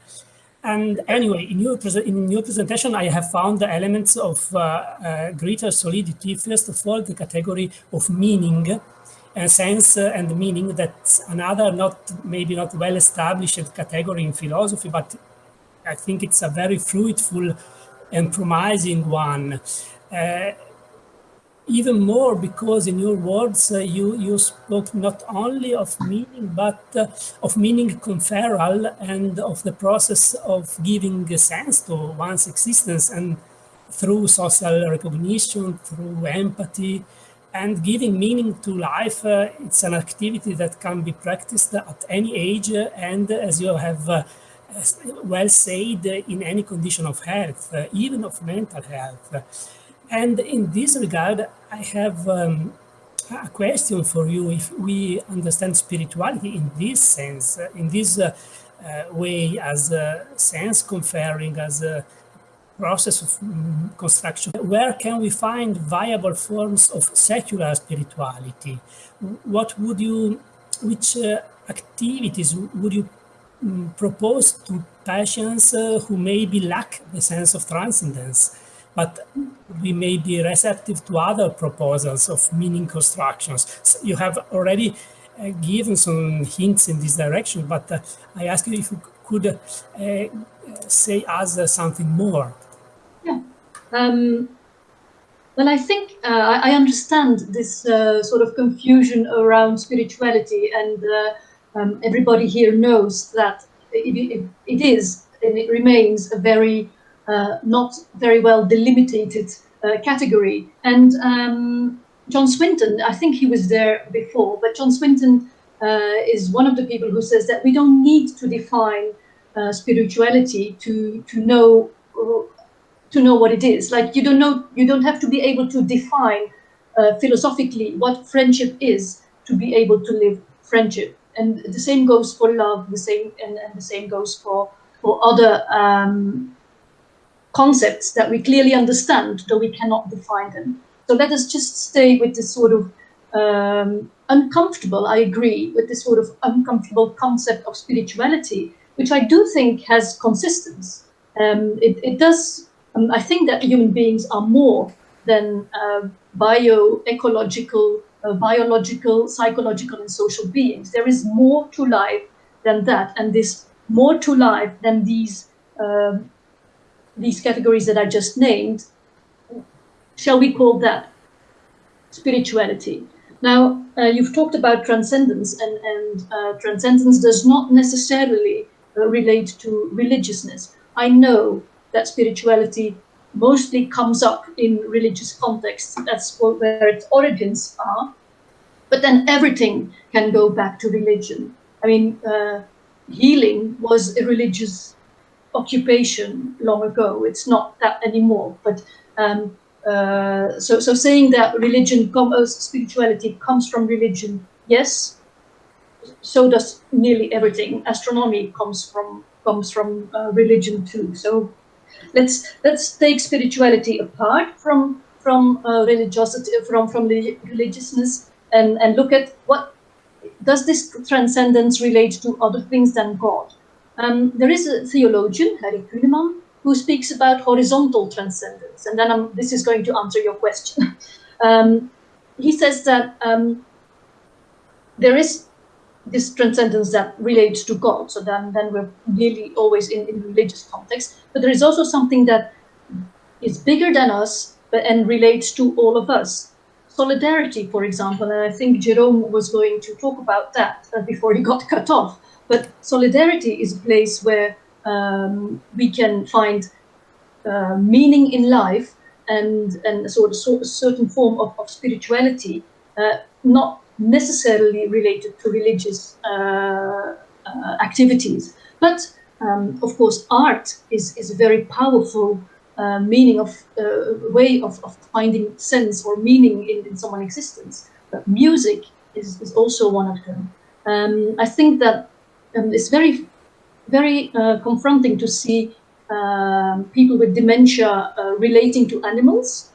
[SPEAKER 4] And anyway, in your, in your presentation, I have found the elements of uh, uh, greater solidity. First of all, the category of meaning and sense uh, and meaning that's another not maybe not well established category in philosophy, but I think it's a very fruitful and promising one. Uh, even more because in your words uh, you you spoke not only of meaning but uh, of meaning conferral and of the process of giving sense to one's existence and through social recognition through empathy and giving meaning to life uh, it's an activity that can be practiced at any age and as you have uh, well said in any condition of health uh, even of mental health and in this regard, I have um, a question for you. If we understand spirituality in this sense, uh, in this uh, uh, way, as a sense conferring, as a process of mm, construction, where can we find viable forms of secular spirituality? What would you, which uh, activities would you um, propose to patients uh, who maybe lack the sense of transcendence? But we may be receptive to other proposals of meaning constructions. So you have already uh, given some hints in this direction, but uh, I ask you if you could uh, say us something more.
[SPEAKER 2] Yeah. Um, well, I think uh, I understand this uh, sort of confusion around spirituality, and uh, um, everybody here knows that it, it, it is and it remains a very uh, not very well delimited uh, category. And um, John Swinton, I think he was there before, but John Swinton uh, is one of the people who says that we don't need to define spirituality to to know to know what it is. Like you don't know, you don't have to be able to define uh, philosophically what friendship is to be able to live friendship. And the same goes for love. The same and, and the same goes for for other um, concepts that we clearly understand, though we cannot define them. So let us just stay with this sort of um, uncomfortable, I agree, with this sort of uncomfortable concept of spirituality, which I do think has consistence. Um, it, it, does, um, I think that human beings are more than uh, bioecological, uh, biological, psychological, and social beings. There is more to life than that, and this more to life than these um, these categories that I just named, shall we call that spirituality? Now, uh, you've talked about transcendence, and, and uh, transcendence does not necessarily uh, relate to religiousness. I know that spirituality mostly comes up in religious contexts. That's where its origins are. But then everything can go back to religion. I mean, uh, healing was a religious occupation long ago. It's not that anymore. But um, uh, so, so saying that religion, com- uh, spirituality comes from religion, yes. So does nearly everything. Astronomy comes from comes from uh, religion too. So let's let's take spirituality apart from from uh, religiosity, from from religiousness, and and look at what does this transcendence relate to other things than God. Um, there is a theologian, Harry Kunneman, who speaks about horizontal transcendence. And then I'm, this is going to answer your question. <laughs> um, he says that um, there is this transcendence that relates to God. So then, then we're nearly always in, in religious context. But there is also something that is bigger than us but, and relates to all of us. Solidarity, for example, and I think Jerome was going to talk about that uh, before he got cut off. But solidarity is a place where um, we can find uh, meaning in life and, and a sort of certain form of, of spirituality, uh, not necessarily related to religious uh, uh activities. But um, of course, art is, is a very powerful uh, meaning of uh, way of, of finding sense or meaning in, in someone's existence. But music is, is also one of them. Um, I think that um, it's very, very uh, confronting to see um, people with dementia uh, relating to animals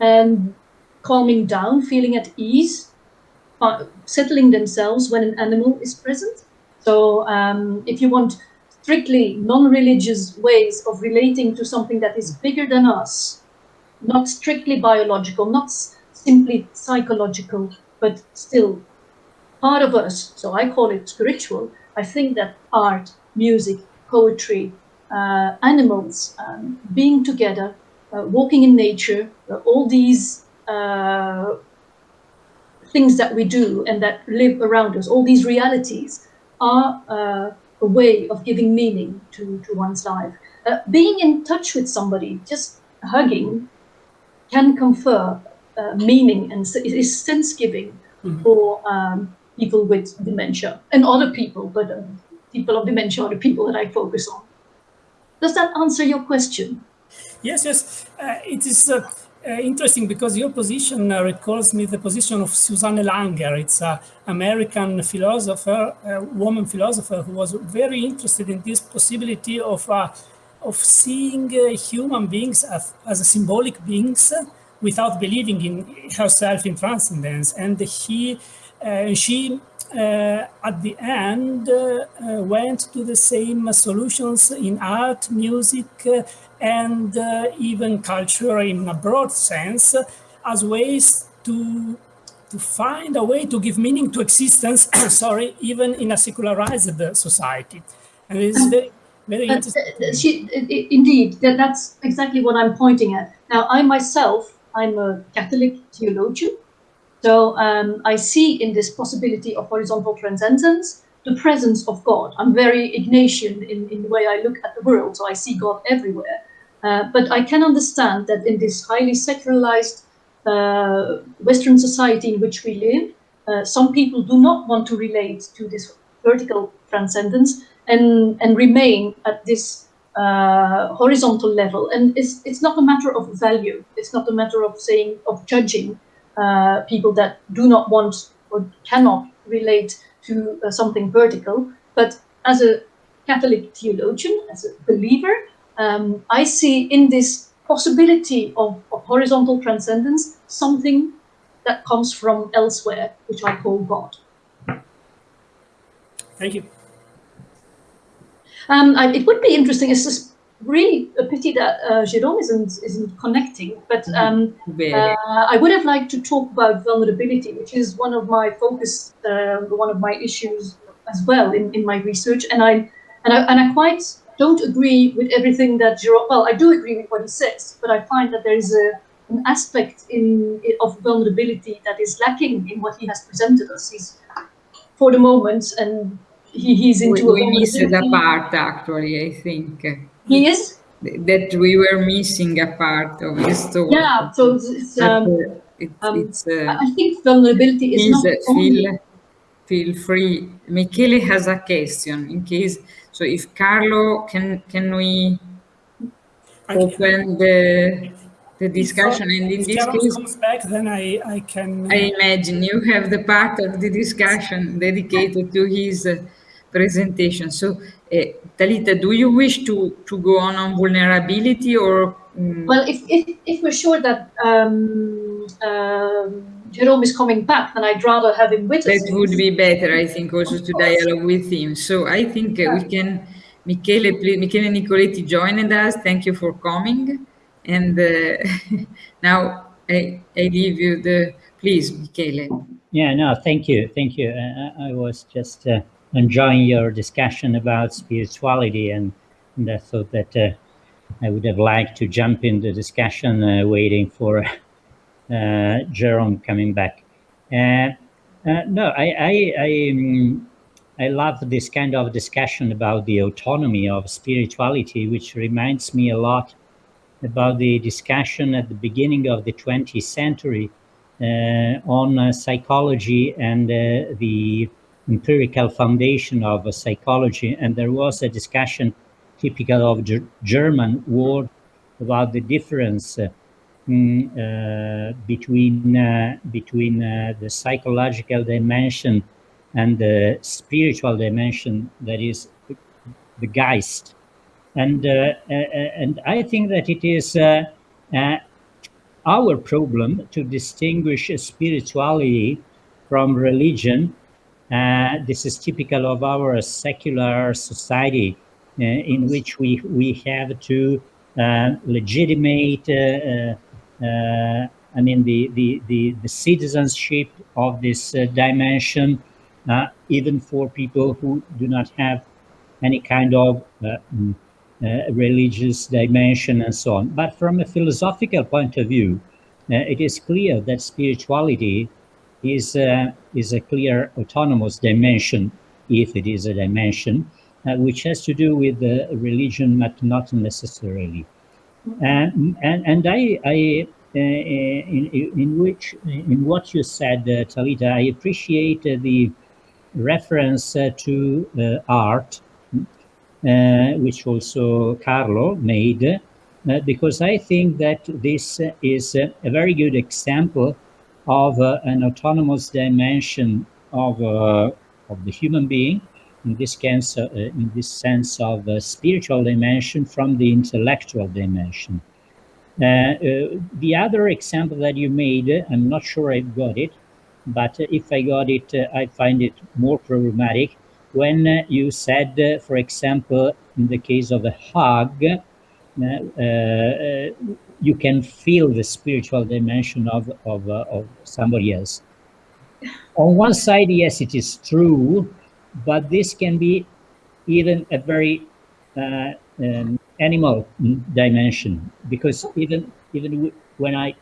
[SPEAKER 2] and calming down, feeling at ease, uh, settling themselves when an animal is present. So um, if you want strictly non-religious ways of relating to something that is bigger than us, not strictly biological, not simply psychological, but still part of us, so I call it spiritual, I think that art, music, poetry, uh, animals, um, being together, uh, walking in nature, uh, all these uh, things that we do and that live around us, all these realities are uh, a way of giving meaning to, to one's life. Uh, being in touch with somebody, just hugging, can confer meaning and is sense giving mm -hmm. for um, people with dementia and other people, but uh, people of dementia are the people that I focus on. Does that answer your question?
[SPEAKER 4] Yes, yes. Uh, it is uh, uh, interesting because your position uh, recalls me the position of Susanne Langer. It's an American philosopher, a woman philosopher who was very interested in this possibility of uh, of seeing human beings as, as symbolic beings without believing in herself in transcendence. And he, she uh, at the end uh, uh, went to the same solutions in art, music, and even culture in a broad sense as ways to to find a way to give meaning to existence, <coughs> sorry, even in a secularized society. And it's very, very interesting.
[SPEAKER 2] Uh, she, indeed, that's exactly what I'm pointing at. Now, I myself, I'm a Catholic theologian, so um, I see in this possibility of horizontal transcendence the presence of God. I'm very Ignatian in, in the way I look at the world, so I see God everywhere. Uh, but I can understand that in this highly secularized uh, Western society in which we live, uh, some people do not want to relate to this vertical transcendence and, and remain at this uh, horizontal level. And it's, it's not a matter of value. It's not a matter of saying, of judging uh, people that do not want or cannot relate to uh, something vertical. But as a Catholic theologian, as a believer, um, I see in this possibility of, of, horizontal transcendence something that comes from elsewhere, which I call God.
[SPEAKER 4] Thank you.
[SPEAKER 2] Um, I, it would be interesting. Really a pity that uh, Jerome isn't isn't connecting. But mm-hmm. um, uh, I would have liked to talk about vulnerability, which is one of my focus, uh, one of my issues as well in, in my research. And I and I and I quite don't agree with everything that Jerome. Well, I do agree with what he says, but I find that there is a an aspect in, of vulnerability that is lacking in what he has presented us. He's for the moment and he, he's into
[SPEAKER 1] we, we missed a part actually i think
[SPEAKER 2] he is
[SPEAKER 1] that we were missing a part of his story.
[SPEAKER 2] Yeah, so it's, um,
[SPEAKER 1] uh, it,
[SPEAKER 2] um,
[SPEAKER 1] it's uh,
[SPEAKER 2] I think vulnerability is not
[SPEAKER 1] uh, feel, feel free. Michele has a question in case. So if Carlo, can can we open the the discussion?
[SPEAKER 4] If,
[SPEAKER 1] and in
[SPEAKER 4] this
[SPEAKER 1] case,
[SPEAKER 4] comes back, then I I can.
[SPEAKER 1] I imagine you have the part of the discussion dedicated to his. Uh, presentation. So, uh, Talitha, do you wish to, to go on on vulnerability or?
[SPEAKER 2] Um... Well, if, if, if we're sure that um, um, Jerome is coming back, then I'd rather have him with
[SPEAKER 1] that
[SPEAKER 2] us.
[SPEAKER 1] That would be better, I think, also to dialogue with him. So I think uh, we can, Michele, please, Michele Nicoletti joined us. Thank you for coming. And uh, <laughs> now I, I leave you the, please, Michele.
[SPEAKER 5] Yeah, no, thank you. Thank you. Uh, I was just uh, enjoying your discussion about spirituality, and, and I thought that uh, I would have liked to jump in the discussion, uh, waiting for <laughs> uh, Jerome coming back. Uh, uh, no, I I I, um, I love this kind of discussion about the autonomy of spirituality, which reminds me a lot about the discussion at the beginning of the 20th century uh, on psychology and the empirical foundation of psychology, and there was a discussion typical of German word about the difference uh, uh, between uh, between the psychological dimension and the spiritual dimension that is the Geist, and and I think that it is our problem to distinguish spirituality from religion uh, this is typical of our secular society uh, in which we, we have to uh, legitimate, uh, uh, I mean, the, the, the, the, citizenship of this dimension, even for people who do not have any kind of mm, religious dimension and so on. But from a philosophical point of view, it is clear that spirituality is, uh, is a clear autonomous dimension, if it is a dimension, uh, which has to do with the religion, but not necessarily. And, and, and I, I uh, in, in which, in what you said, uh, Talitha, I appreciate the reference uh, to uh, art, which also Carlo made, uh, because I think that this uh, is uh, a very good example of uh, an autonomous dimension of, uh, of the human being, in this, sense, uh, in this sense of spiritual dimension from the intellectual dimension. the other example that you made, I'm not sure I got it, but if I got it, I find it more problematic when you said, for example, in the case of a hug, uh, uh, you can feel the spiritual dimension of, of, uh, of somebody else. On one side, yes, it is true, but this can be even a very uh, um, animal dimension because even even when I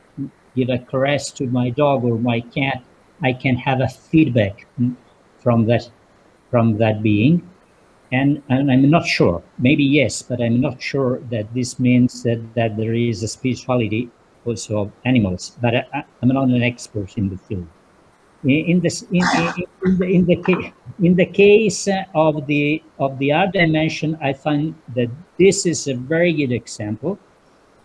[SPEAKER 5] give a caress to my dog or my cat, I can have a feedback from that from that being and, and I'm not sure, maybe yes, but I'm not sure that this means that, that there is a spirituality also of animals, but I, am not an expert in the field. In, in this, in, in, the, in, the, in the case of the of the art dimension, I find that this is a very good example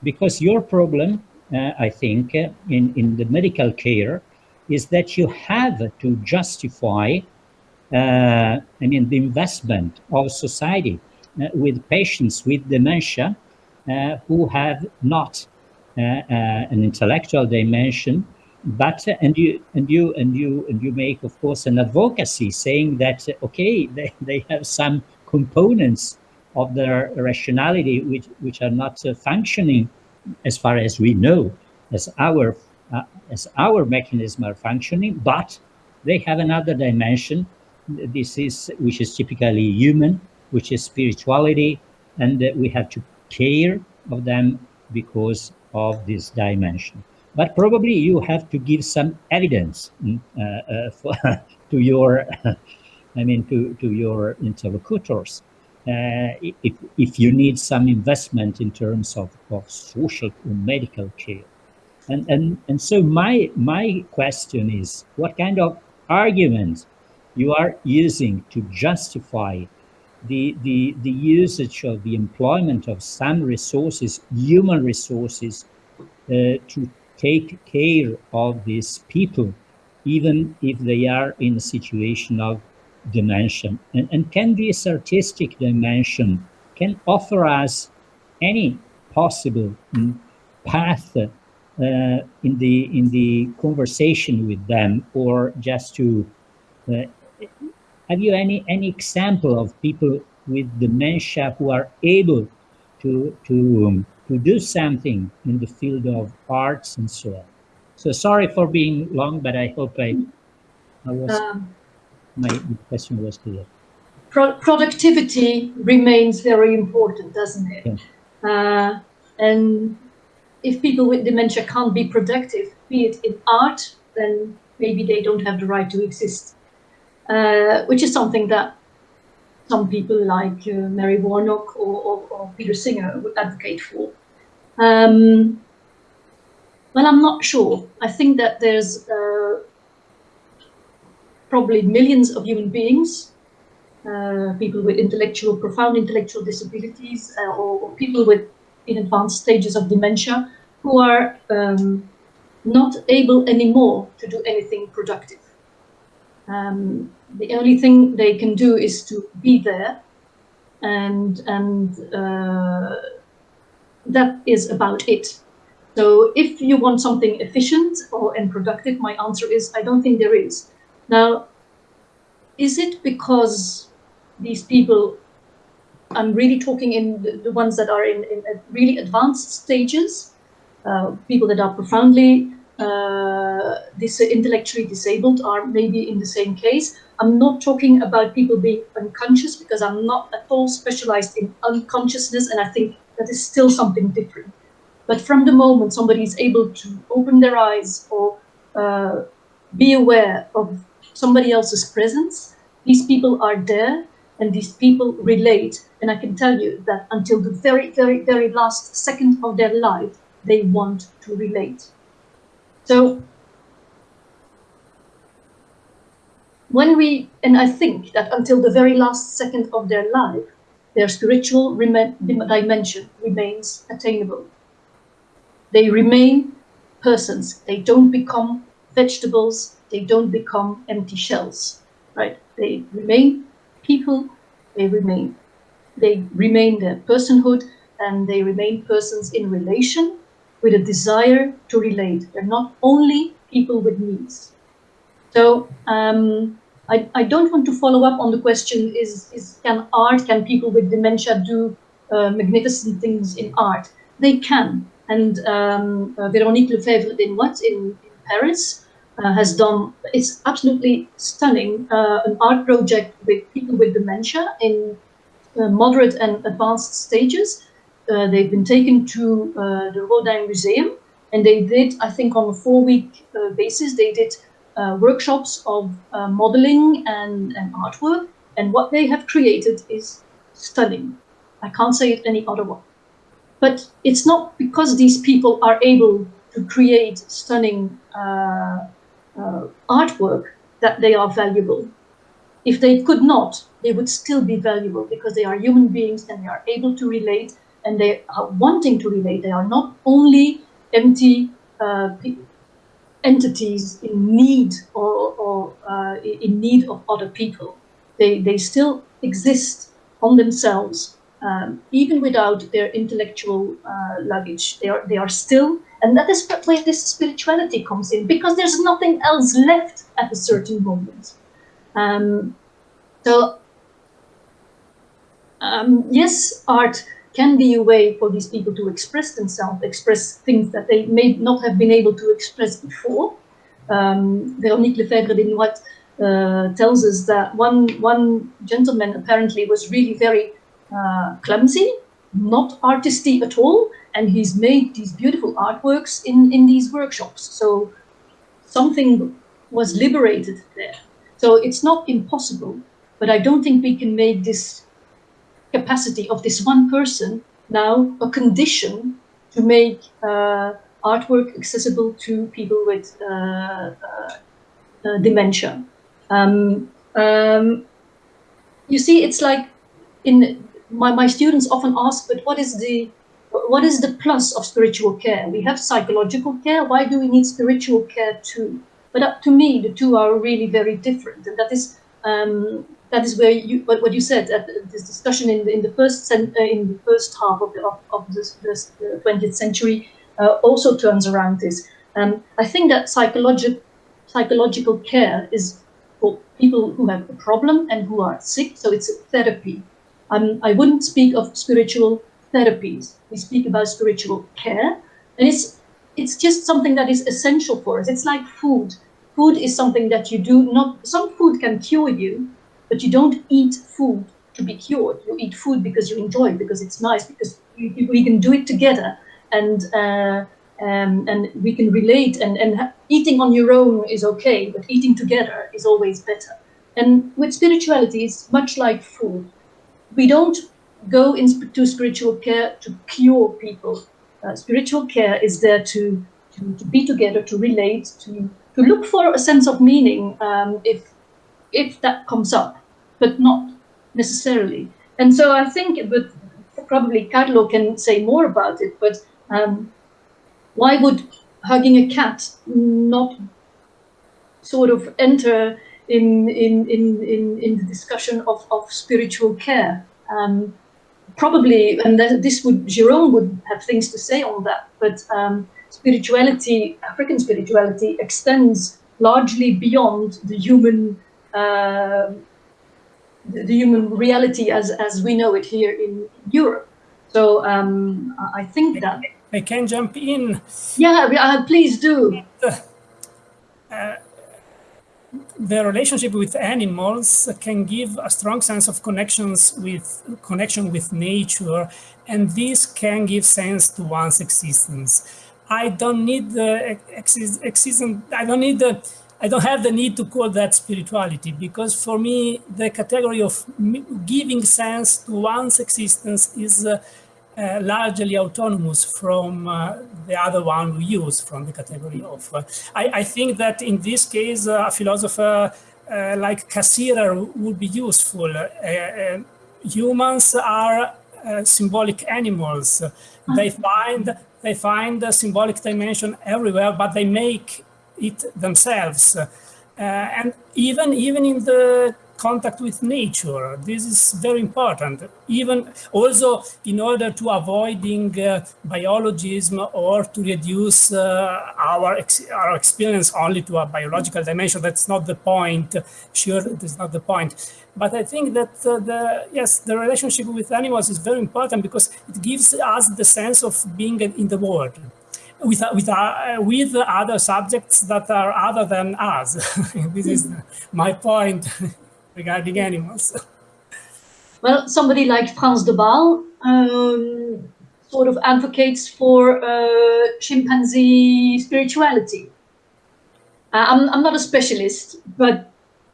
[SPEAKER 5] because your problem, uh, I think, uh, in, in the medical care is that you have to justify uh, I mean, the investment of society uh, with patients with dementia uh, who have not an intellectual dimension but and you and you and you and you make of course an advocacy saying that okay <laughs> they, they have some components of their rationality which which are not uh, functioning as far as we know as our uh, as our mechanism are functioning but they have another dimension. This is which is typically human, which is spirituality, and uh, we have to care of them because of this dimension. But probably you have to give some evidence mm, uh, uh, for, <laughs> to your, <laughs> I mean, to, to your interlocutors. Uh, if, if you need some investment in terms of, of social or medical care. And, and, and so my, my question is, what kind of arguments you are using to justify the, the, the usage of the employment of some resources, human resources, uh, to take care of these people, even if they are in a situation of dimension. And, and can this artistic dimension can offer us any possible mm, path uh, in the in the conversation with them, or just to uh, have you any any example of people with dementia who are able to to um, to do something in the field of arts and so on? So sorry for being long, but I hope I, I was um, my question was clear.
[SPEAKER 2] Pro productivity remains very important, doesn't it? Yeah. Uh, and if people with dementia can't be productive, be it in art, then maybe they don't have the right to exist uh, which is something that some people like uh, Mary Warnock or, or, or, Peter Singer would advocate for. Um, well, I'm not sure. I think that there's uh, probably millions of human beings, uh, people with intellectual, profound intellectual disabilities, uh, or, or, people with in advanced stages of dementia, who are um, not able anymore to do anything productive. Um, the only thing they can do is to be there and and uh, that is about it. So if you want something efficient or and productive, my answer is I don't think there is. Now, is it because these people, I'm really talking in the, the ones that are in, in really advanced stages, uh, people that are profoundly uh, this intellectually disabled are maybe in the same case. I'm not talking about people being unconscious because I'm not at all specialized in unconsciousness and I think that is still something different. But from the moment somebody is able to open their eyes or uh, be aware of somebody else's presence, these people are there and these people relate. And I can tell you that until the very, very, very last second of their life, they want to relate. So when we, and I think that until the very last second of their life, their spiritual dimension remains attainable. They remain persons. They don't become vegetables. They don't become empty shells, right? They remain people. They remain, they remain their personhood, and they remain persons in relation with a desire to relate. They're not only people with needs. So um, I, I don't want to follow up on the question, is, is can art, can people with dementia do uh, magnificent things in art? They can. And um, uh, Véronique Lefebvre des Noëttes in, in Paris uh, has done, it's absolutely stunning, uh, an art project with people with dementia in uh, moderate and advanced stages. Uh, they've been taken to the Rodin Museum and they did, I think on a four week basis, they did uh, workshops of uh, modeling and, and artwork. And what they have created is stunning. I can't say it any other way. But it's not because these people are able to create stunning uh, uh, artwork that they are valuable. If they could not, they would still be valuable because they are human beings and they are able to relate and they are wanting to relate. They are not only empty uh, entities in need or, or uh, in need of other people. They, they still exist on themselves, um, even without their intellectual uh, luggage. They are, they are still, and that is where this spirituality comes in, because there's nothing else left at a certain moment. Um, so, um, yes, art can be a way for these people to express themselves, express things that they may not have been able to express before. Um, Véronique Lefebvre des Noëttes uh, tells us that one, one gentleman apparently was really very uh, clumsy, not artisty at all, and he's made these beautiful artworks in, in these workshops. So something was liberated there. So it's not impossible, but I don't think we can make this capacity of this one person now a condition to make uh, artwork accessible to people with uh, uh, uh, dementia. Um, um, you see, it's like in my, my students often ask, but what is the what is the plus of spiritual care? We have psychological care. Why do we need spiritual care too? But uh, to me, the two are really very different, and that is um, that is where you what, what you said at this discussion in the, in the first uh, in the first half of the of, of this, this, the 20th century uh, also turns around this. Um, I think that psychological psychological care is for people who have a problem and who are sick, so it's therapy. Um, I wouldn't speak of spiritual therapies. We speak about spiritual care, and it's it's just something that is essential for us. It's like food. Food is something that you do not. Some food can cure you, but you don't eat food to be cured. You eat food because you enjoy it, because it's nice, because you, we can do it together and uh, um, and we can relate and, and eating on your own is okay, but eating together is always better. And with spirituality, it's much like food. We don't go into spiritual care to cure people. Uh, spiritual care is there to, to, to, be together, to relate, to, to look for a sense of meaning um, if, if that comes up, but not necessarily. And so I think, but probably Carlo can say more about it, but um, why would hugging a cat not sort of enter in, in, in, in, in the discussion of, of spiritual care? Um, probably, and this would, Jerome would have things to say on that, but um, spirituality, African spirituality extends largely beyond the human uh, the human reality as, as we know it here in Europe. So um, I think that
[SPEAKER 4] I can jump in.
[SPEAKER 2] Yeah, uh, please do.
[SPEAKER 4] Uh, the relationship with animals can give a strong sense of connections with connection with nature, and this can give sense to one's existence. I don't need the existence. I don't need the. I don't have the need to call that spirituality because for me the category of giving sense to one's existence is. Uh, uh, largely autonomous from uh, the other one we use from the category of. Uh, I, I, think that in this case, uh, a philosopher uh, like Cassirer would be useful. Uh, humans are uh, symbolic animals. They find they find the symbolic dimension everywhere, but they make it themselves. Uh, and even even in the contact with nature. This is very important. Even also in order to avoiding uh, biologism or to reduce uh, our ex our experience only to a biological dimension. That's not the point. Sure, that's not the point. But I think that uh, the yes, the relationship with animals is very important because it gives us the sense of being in the world with with uh, with other subjects that are other than us. <laughs> this is my point <laughs> regarding animals.
[SPEAKER 2] well, somebody like Frans de Waal um, sort of advocates for uh, chimpanzee spirituality. Uh, I'm, I'm not a specialist, but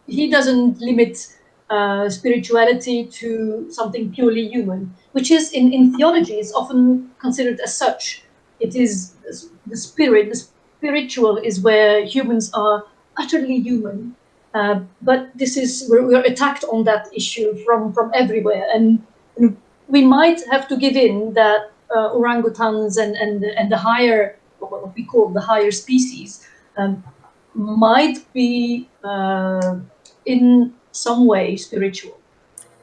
[SPEAKER 2] he doesn't limit uh, spirituality to something purely human, which is in, in theology is often considered as such. It is the spirit, the spiritual is where humans are utterly human uh, but this is we're, we're, attacked on that issue from from everywhere, and, and we might have to give in that uh, orangutans and and and the higher what we call the higher species um, might be uh, in some way spiritual.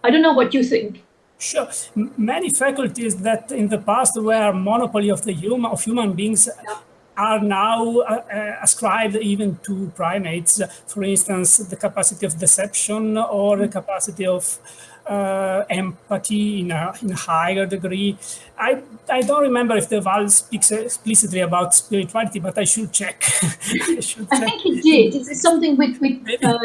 [SPEAKER 2] I don't know what you think.
[SPEAKER 4] Sure. Many faculties that in the past were monopoly of the human of human beings are now uh, uh, ascribed even to primates. For instance, the capacity of deception or the capacity of uh, empathy in a, in a higher degree. I, I don't remember if de Waal speaks explicitly about spirituality, but I should check. <laughs>
[SPEAKER 2] I, should I think it did. It's something with, with uh,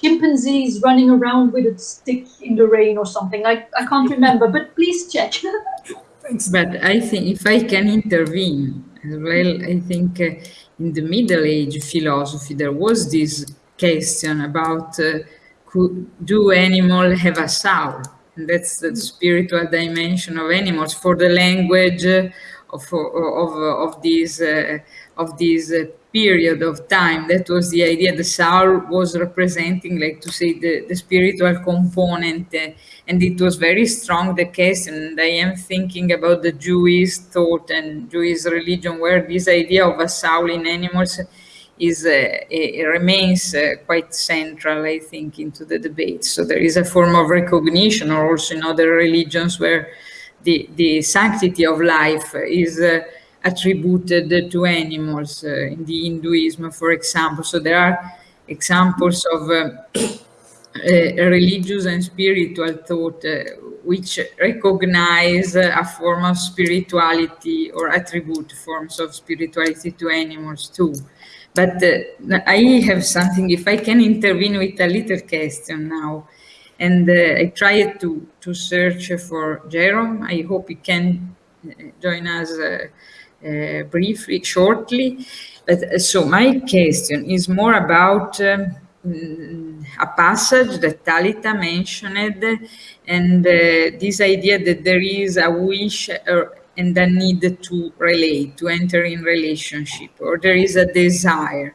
[SPEAKER 2] chimpanzees running around with a stick in the rain or something. I, I can't remember, but please check. <laughs>
[SPEAKER 1] Thanks. But I think if I can intervene, as well. I think uh, in the Middle Age philosophy, there was this question about uh, could, do animals have a soul? And that's the spiritual dimension of animals for the language of, of, of these, uh, of these uh, period of time. That was the idea. The soul was representing, like to say, the, the spiritual component. Uh, and it was very strong, the case. And I am thinking about the Jewish thought and Jewish religion, where this idea of a soul in animals is uh, remains uh, quite central, I think, into the debate. So there is a form of recognition, or also in other religions, where the, the sanctity of life is attributed to animals uh, in the Hinduism, for example. So there are examples of uh, <clears throat> religious and spiritual thought uh, which recognize a form of spirituality or attribute forms of spirituality to animals too. But uh, I have something, if I can intervene with a little question now, and uh, I tried to, to search for Jerome. I hope he can join us uh, briefly, shortly. But uh, so my question is more about um, a passage that Talitha mentioned and uh, this idea that there is a wish and a need to relate, to enter in relationship, or there is a desire.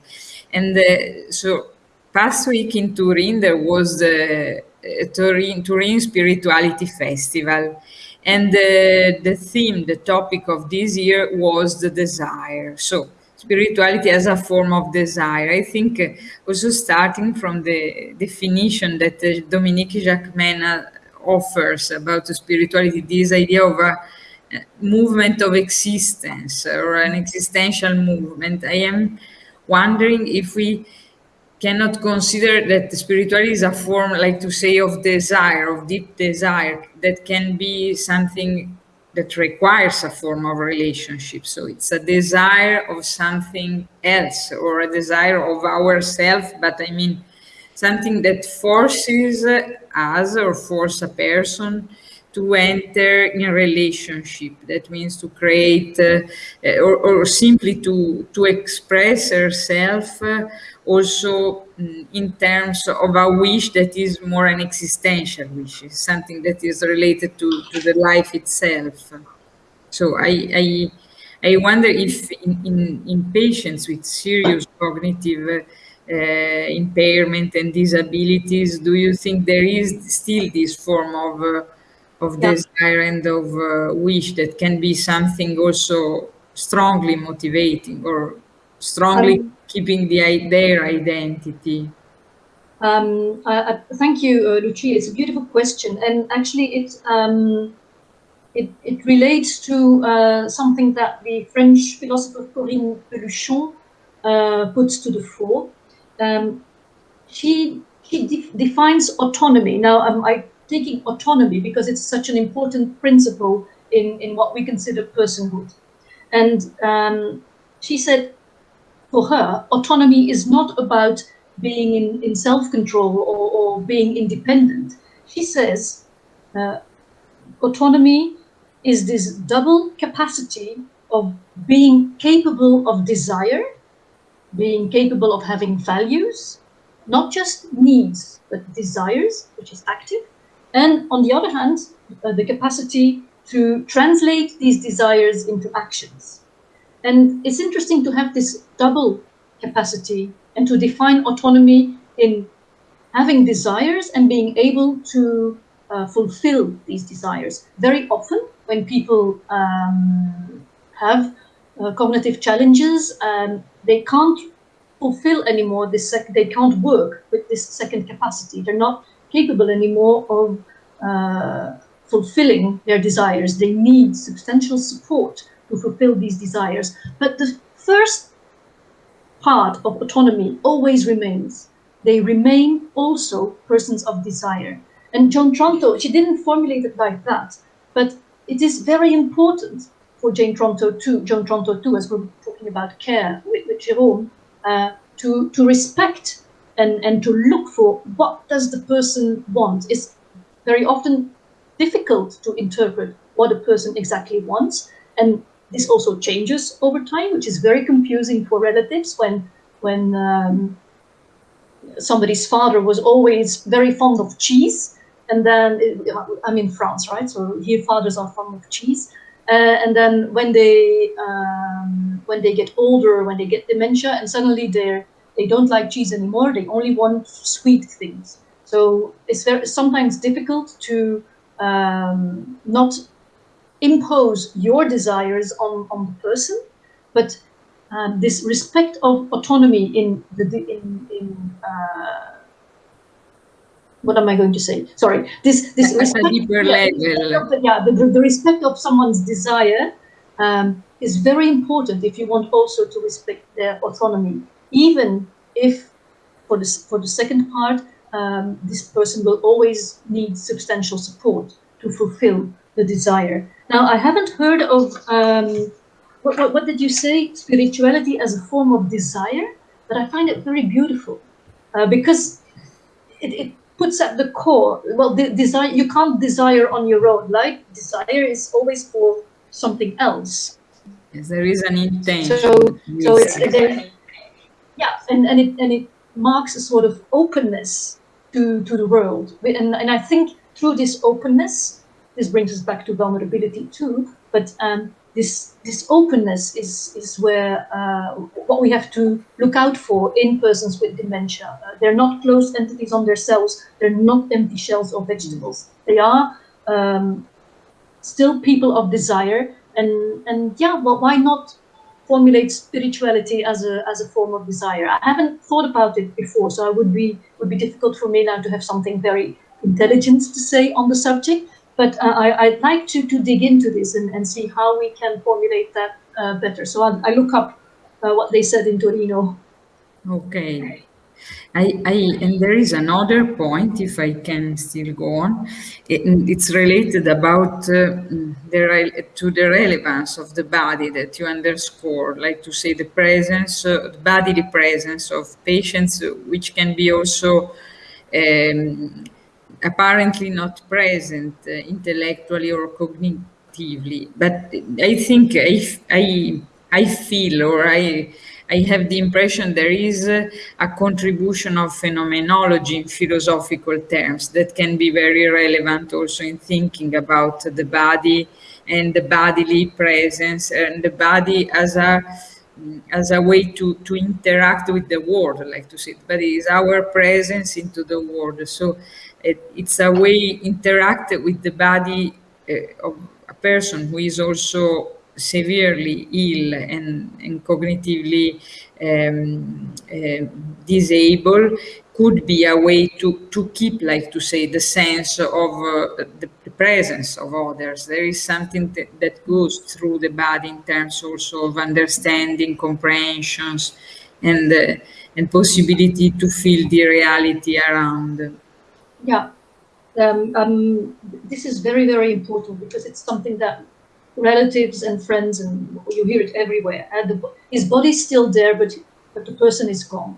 [SPEAKER 1] And uh, so past week in Turin, there was the uh, Turin, Turin Spirituality Festival. And the, the theme, the topic of this year was the desire. So spirituality as a form of desire. I think uh, also starting from the definition that uh, Dominique Jacquemin offers about spirituality, this idea of a movement of existence or an existential movement. I am wondering if we cannot consider that spirituality is a form, like to say, of desire, of deep desire, that can be something that requires a form of relationship. So it's a desire of something else or a desire of ourself, but I mean, something that forces us or force a person to enter in a relationship. That means to create uh, or, or, simply to, to express herself uh, also mm, in terms of a wish that is more an existential wish, something that is related to, to the life itself. So I, I, I wonder if in, in, in patients with serious cognitive uh, impairment and disabilities, do you think there is still this form of uh, of yeah. desire and of uh, wish that can be something also strongly motivating or strongly um, keeping the, their identity?
[SPEAKER 2] Um, uh, thank you, uh, Lucia. It's a beautiful question, and actually, it um, it, it, relates to uh, something that the French philosopher Corine Pelluchon uh, puts to the fore. Um, she she de defines autonomy. Now, um, I'm taking autonomy because it's such an important principle in, in what we consider personhood. And um, she said, for her, autonomy is not about being in, in self-control or, or, being independent. She says, uh, autonomy is this double capacity of being capable of desire, being capable of having values, not just needs, but desires, which is active. And on the other hand, uh, the capacity to translate these desires into actions. And it's interesting to have this double capacity and to define autonomy in having desires and being able to uh, fulfill these desires. Very often, when people um, have uh, cognitive challenges, um, they can't fulfill anymore this they can't work with this second capacity. They're not capable anymore of uh, fulfilling their desires. They need substantial support to fulfill these desires. But the first part of autonomy always remains. They remain also persons of desire. And Joan Tronto, she didn't formulate it like that, but it is very important for Jane Tronto too, Joan Tronto too, as we're talking about care with, with Jerome, uh, to, to respect and, and to look for what does the person want. It's very often difficult to interpret what a person exactly wants. And this also changes over time, which is very confusing for relatives when, when um, somebody's father was always very fond of cheese. And then, I'm in France, right? So here fathers are fond of cheese. Uh, and then when they um, when they get older, when they get dementia, and suddenly they they don't like cheese anymore, they only want sweet things. So it's very sometimes difficult to um, not impose your desires on, on the person, but um, this respect of autonomy in the in, in uh, what am I going to say? Sorry, this this respect,
[SPEAKER 1] deeper yeah,
[SPEAKER 2] level. yeah, the, the, the, respect of someone's desire um, is very important if you want also to respect their autonomy, even if for this for the second part, um, this person will always need substantial support to fulfill the desire. Now, I haven't heard of um, what, what, what did you say? Spirituality as a form of desire, but I find it very beautiful uh, because it, it puts at the core, well, the desire, you can't desire on your own. Like desire is always for something else.
[SPEAKER 1] Yes, there is an intention.
[SPEAKER 2] So, so it's there, yeah, and, and it and it marks a sort of openness to to the world, and and I think through this openness, this brings us back to vulnerability too. But um, this this openness is is where uh, what we have to look out for in persons with dementia. Uh, they're not closed entities on their cells. They're not empty shells or vegetables. They are um, still people of desire. And and yeah, well, why not formulate spirituality as a as a form of desire? I haven't thought about it before, so it would be would be difficult for me now to have something very intelligent to say on the subject. But uh, I, would like to, to dig into this and, and see how we can formulate that uh, better. So I, I look up uh, what they said in Torino.
[SPEAKER 1] Okay. I, I, and there is another point, if I can still go on. It, it's related about uh, the to the relevance of the body that you underscore, like to say the presence, uh, the bodily presence of patients, which can be also um, apparently not present uh, intellectually or cognitively. But I think I, I, I feel or I, I have the impression there is a, a contribution of phenomenology in philosophical terms that can be very relevant also in thinking about the body and the bodily presence and the body as a as a way to, to interact with the world, like to say, but it is our presence into the world. So it, it's a way interact with the body uh, of a person who is also severely ill and, and cognitively um, uh, disabled could be a way to, to keep, like to say, the sense of uh, the, the, presence of others. There is something that, that, goes through the body in terms also of understanding, comprehensions, and uh, and possibility to feel the reality around.
[SPEAKER 2] Yeah, um, um, this is very very important because it's something that relatives and friends and you hear it everywhere. The, his body's still there, but but the person is gone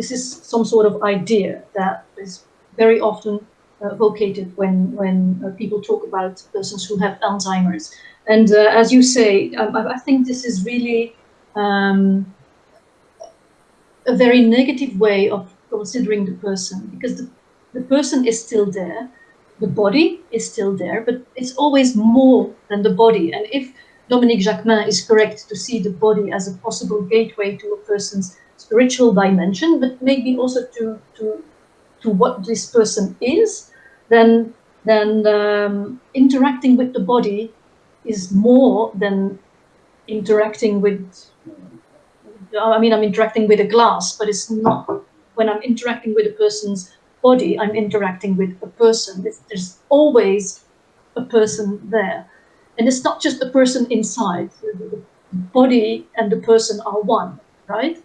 [SPEAKER 2] this is some sort of idea that is very often uh, vocated when, when uh, people talk about persons who have Alzheimer's. And uh, as you say, I, I, think this is really um, a very negative way of considering the person because the, the person is still there, the body is still there, but it's always more than the body. And if Dominique Jacquemin is correct to see the body as a possible gateway to a person's spiritual dimension, but maybe also to to to what this person is, then then um, interacting with the body is more than interacting with. I mean, I'm interacting with a glass, but it's not. When I'm interacting with a person's body, I'm interacting with a person. There's always a person there, and it's not just the person inside. The body and the person are one, right?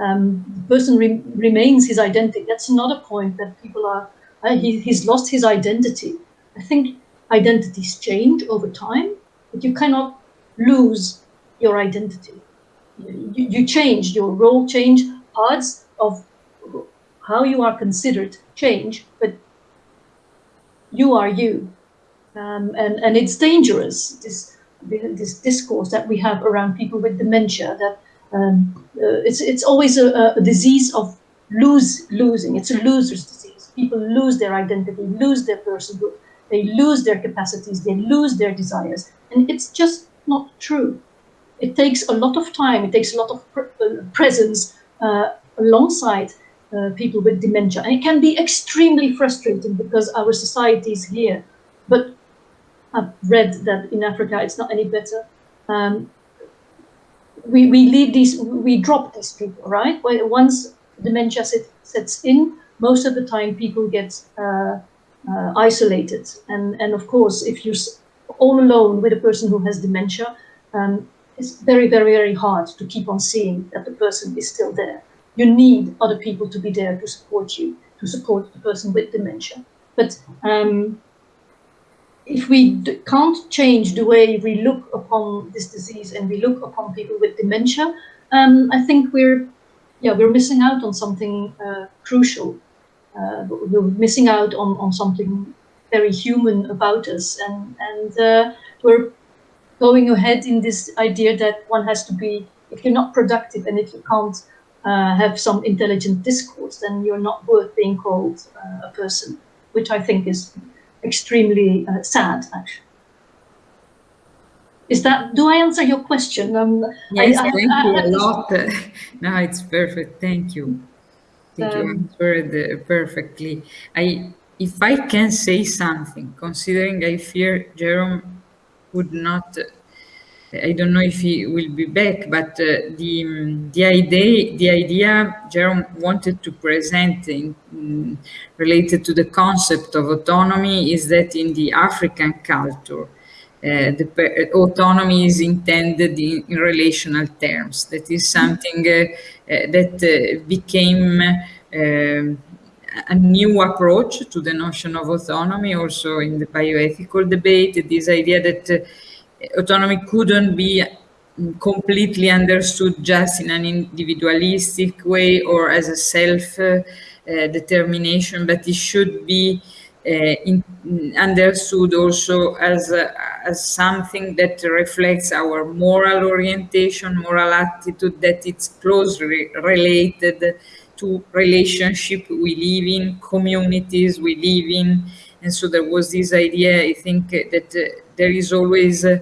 [SPEAKER 2] um, the person re remains his identity. That's another point that people are, uh, he, he's lost his identity. I think identities change over time, but you cannot lose your identity. You, you change, your role change, parts of how you are considered change, but you are you. Um, and, and it's dangerous, this, this discourse that we have around people with dementia, that um, uh, it's it's always a, a, disease of lose losing. It's a loser's disease. People lose their identity, lose their personhood, they lose their capacities, they lose their desires, and it's just not true. It takes a lot of time. It takes a lot of pre uh, presence uh, alongside uh, people with dementia, and it can be extremely frustrating because our society is here. But I've read that in Africa it's not any better. Um, we, we leave these, we drop these people, right? Once dementia sets in, most of the time people get uh, uh, isolated. And, and of course, if you're all alone with a person who has dementia, um, it's very, very, very hard to keep on seeing that the person is still there. You need other people to be there to support you, to support the person with dementia. But um, if we can't change the way we look upon this disease and we look upon people with dementia, um, I think we're, yeah, we're missing out on something uh, crucial. Uh, we're missing out on, on something very human about us, and and uh, we're going ahead in this idea that one has to be, if you're not productive and if you can't uh, have some intelligent discourse, then you're not worth being called uh, a person, which I think is extremely uh, sad, actually. Is that, do I answer your question? Um,
[SPEAKER 1] yes, I, thank I, you a lot. <laughs> no, it's perfect. Thank you. Thank um, you answered uh, perfectly. I, if I can say something, considering I fear Jerome would not I don't know if he will be back, but uh, the the idea the idea Jerome wanted to present in, in, related to the concept of autonomy is that in the African culture, uh, the autonomy is intended in, in, relational terms. That is something uh, uh that uh, became um, a new approach to the notion of autonomy, also in the bioethical debate. This idea that uh, autonomy couldn't be completely understood just in an individualistic way or as a self uh, uh, determination, but it should be uh, in, understood also as, as something that reflects our moral orientation, moral attitude, that it's closely related to relationship we live in, communities we live in. And so there was this idea, I think, that uh, there is always uh,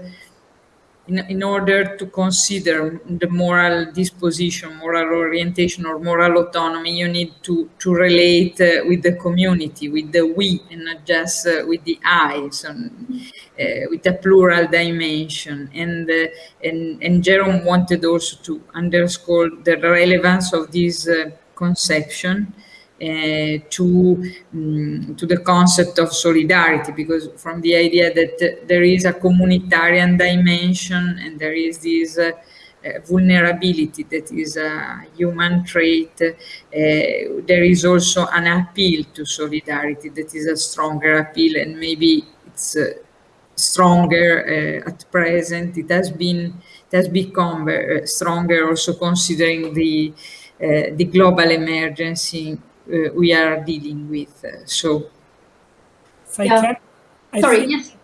[SPEAKER 1] in, in order to consider the moral disposition, moral orientation, or moral autonomy, you need to, to relate uh, with the community, with the we, and not just uh, with the I, so, uh, with a plural dimension. And, uh, and, and Jerome wanted also to underscore the relevance of this conception to um, to the concept of solidarity because from the idea that uh, there is a communitarian dimension and there is this uh, uh vulnerability that is a human trait uh, there is also an appeal to solidarity that is a stronger appeal and maybe it's uh, stronger at present. It has been it has become stronger also considering the the global emergency uh, we are dealing with. Uh, so,
[SPEAKER 4] if I yeah. can,
[SPEAKER 2] I sorry, yes.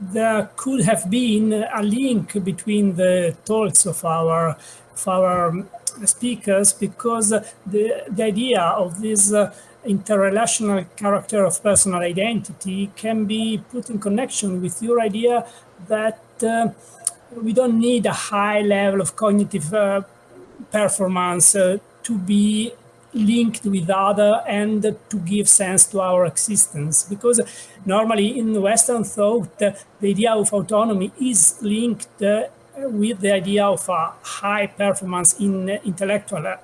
[SPEAKER 4] there could have been a link between the talks of our of our um, speakers because the the idea of this uh, interrelational character of personal identity can be put in connection with your idea that uh, we don't need a high level of cognitive uh, performance uh, to be linked with other and to give sense to our existence. Because normally in Western thought, the idea of autonomy is linked uh, with the idea of a high performance in intellectual uh,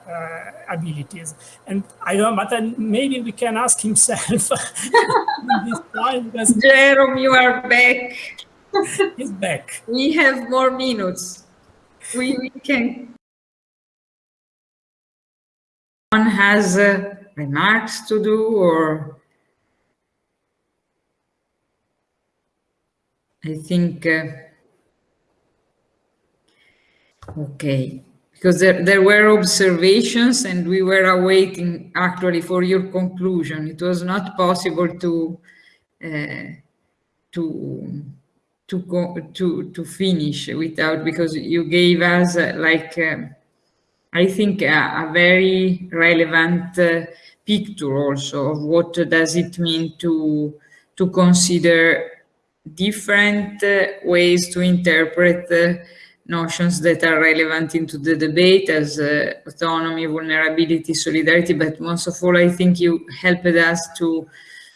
[SPEAKER 4] abilities. And I don't know, but maybe we can ask himself <laughs> this
[SPEAKER 1] point. <laughs> Jerome, you are back.
[SPEAKER 4] He's back.
[SPEAKER 1] We have more minutes. We, we can one has uh, remarks to do or? I think uh, okay. Because there, there were observations and we were awaiting actually for your conclusion. It was not possible to uh, to to go to to finish without because you gave us uh, like uh, I think a, a very relevant uh, picture also of what does it mean to to consider different uh, ways to interpret uh, notions that are relevant into the debate as uh, autonomy, vulnerability, solidarity, but most of all, I think you helped us to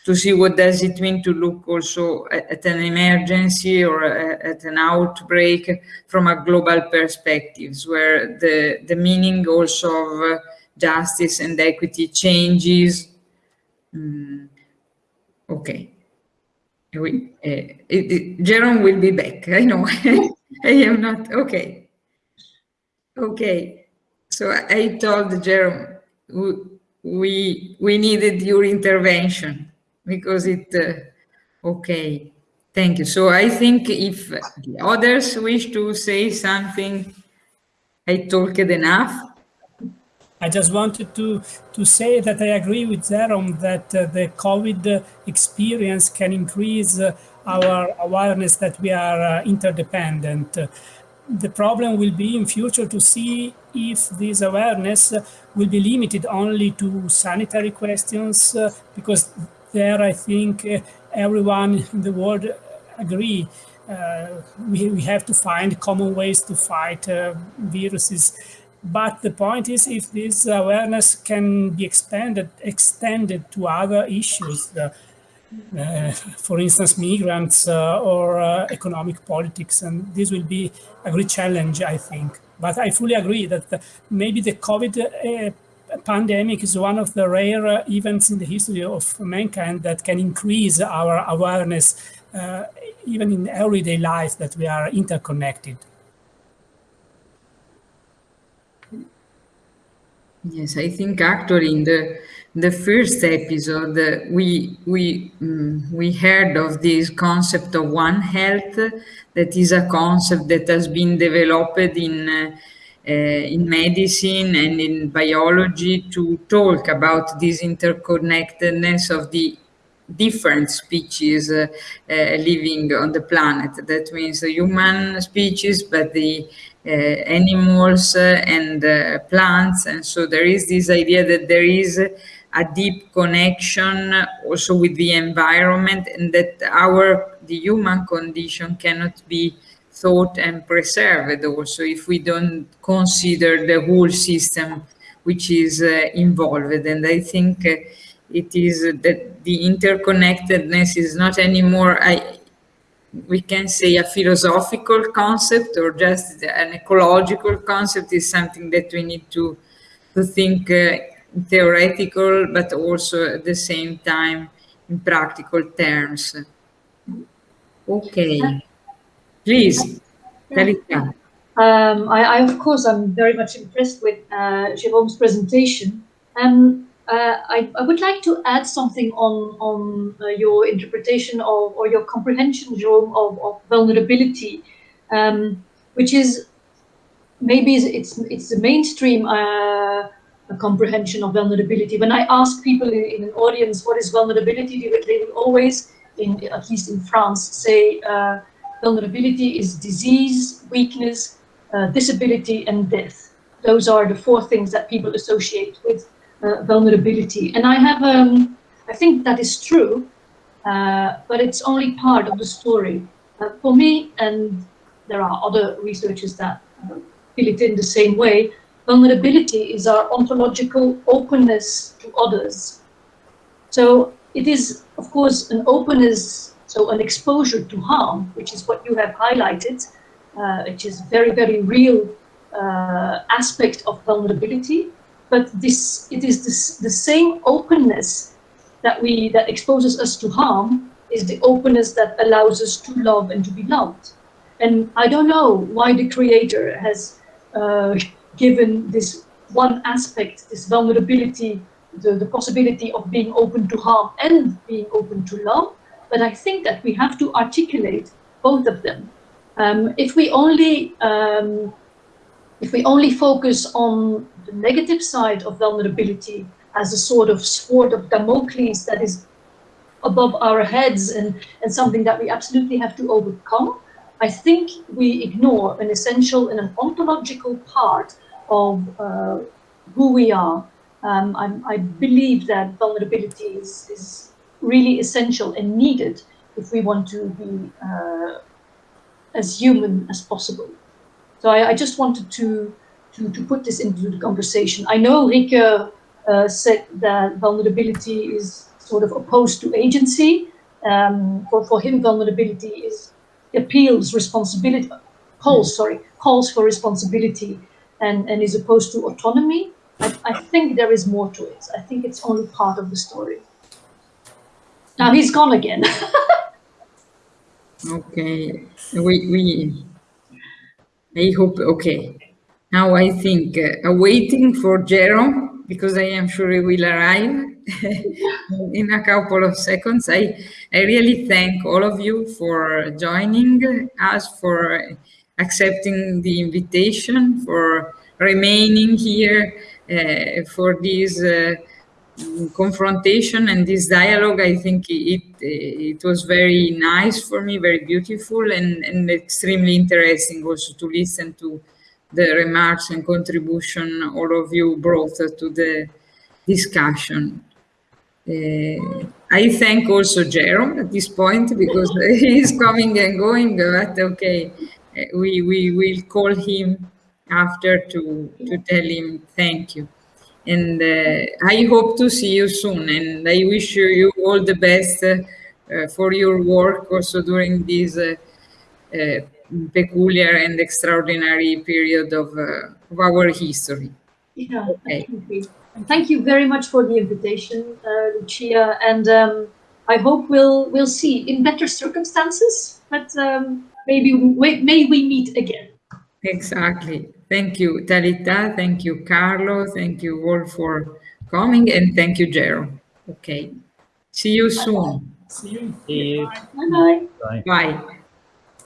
[SPEAKER 1] to see what does it mean to look also at, at an emergency or a, at an outbreak from a global perspectives where the, the meaning also of uh, justice and equity changes. Mm, okay. We, uh, it, it, Jerome will be back. I know. <laughs> I am not. Okay. Okay. So I told Jerome we we needed your intervention because it, uh, okay, thank you. So I think if the others wish to say something, I talked enough.
[SPEAKER 4] I just wanted to, to say that I agree with Jerome that uh, the COVID experience can increase uh, our awareness that we are uh, interdependent. the problem will be in future to see if this awareness will be limited only to sanitary questions, uh, because there, I think uh, everyone in the world agree. Uh, we, we have to find common ways to fight uh, viruses. But the point is, if this awareness can be expanded, extended to other issues, uh, uh, for instance, migrants uh, or economic politics, and this will be a great challenge, I think. But I fully agree that maybe the COVID pandemic is one of the rare events in the history of mankind that can increase our awareness, uh, even in everyday life, that we are interconnected.
[SPEAKER 1] Yes, I think actually in the the first episode uh, we we um, we heard of this concept of one health that is a concept that has been developed in uh, uh, in medicine and in biology to talk about this interconnectedness of the different species uh, uh, living on the planet. That means the human species, but the uh, animals and plants. And so there is this idea that there is a deep connection also with the environment and that our, the human condition cannot be thought and preserved also if we don't consider the whole system which is uh, involved. And I think uh, it is that the interconnectedness is not anymore, I, we can say a philosophical concept or just an ecological concept is something that we need to, to think uh, theoretical, but also at the same time in practical terms. Okay, please, Talitha.
[SPEAKER 2] Um, I, I, of course, I'm very much impressed with uh, Jérôme's presentation. Um, uh, I, I, would like to add something on, on uh, your interpretation of, or your comprehension, Jérôme, of, of vulnerability, um, which is maybe it's, it's the mainstream uh, comprehension of vulnerability. When I ask people in, in, an audience what is vulnerability, they will, always, in, at least in France, say uh, vulnerability is disease, weakness, uh, disability and death. Those are the four things that people associate with uh, vulnerability. And I have, um, I think that is true, uh, but it's only part of the story. Uh, for me, and there are other researchers that uh, feel it in the same way, vulnerability is our ontological openness to others. So it is, of course, an openness, so an exposure to harm, which is what you have highlighted, uh, which is very, very real uh, aspect of vulnerability. But this, it is this, the same openness that we that exposes us to harm is the openness that allows us to love and to be loved. And I don't know why the creator has uh, given this one aspect, this vulnerability, the, the possibility of being open to harm and being open to love. But I think that we have to articulate both of them. Um, if we only um, if we only focus on the negative side of vulnerability as a sort of sword of Damocles that is above our heads and, and something that we absolutely have to overcome, I think we ignore an essential and an ontological part of uh, who we are. Um, i believe that vulnerability is, is, really essential and needed if we want to be uh, as human as possible. So I, I just wanted to, to, to, put this into the conversation. I know Rike uh, said that vulnerability is sort of opposed to agency. Um, for, for him, vulnerability is appeals responsibility, calls, sorry, calls for responsibility and, and is opposed to autonomy. I, I think there is more to it. I think it's only part of the story. Now he's gone again. <laughs>
[SPEAKER 1] Okay, we, we, I hope, okay. Now I think, uh, waiting for Jerome, because I am sure he will arrive <laughs> in a couple of seconds. I, I really thank all of you for joining us, for accepting the invitation, for remaining here, uh, for this uh, confrontation and this dialogue, I think it it was very nice for me, very beautiful and, and extremely interesting also to listen to the remarks and contribution all of you brought to the discussion. Uh, I thank also Jerome at this point because <laughs> he's coming and going, but okay, we, we will call him after to, to tell him thank you and uh, I hope to see you soon. And I wish you all the best uh, for your work also during this uh, peculiar and extraordinary period of, of our history.
[SPEAKER 2] Yeah, okay. thank you. Thank you very much for the invitation, uh, Lucia, and um, I hope we'll we'll see in better circumstances. But um, maybe we, may we meet again.
[SPEAKER 1] Exactly. Thank you, Talitha. Thank you, Carlo. Thank you all for coming. And thank you, Jero. Okay. See you soon.
[SPEAKER 4] See you.
[SPEAKER 5] See you.
[SPEAKER 2] Bye-bye.
[SPEAKER 1] Bye. Bye.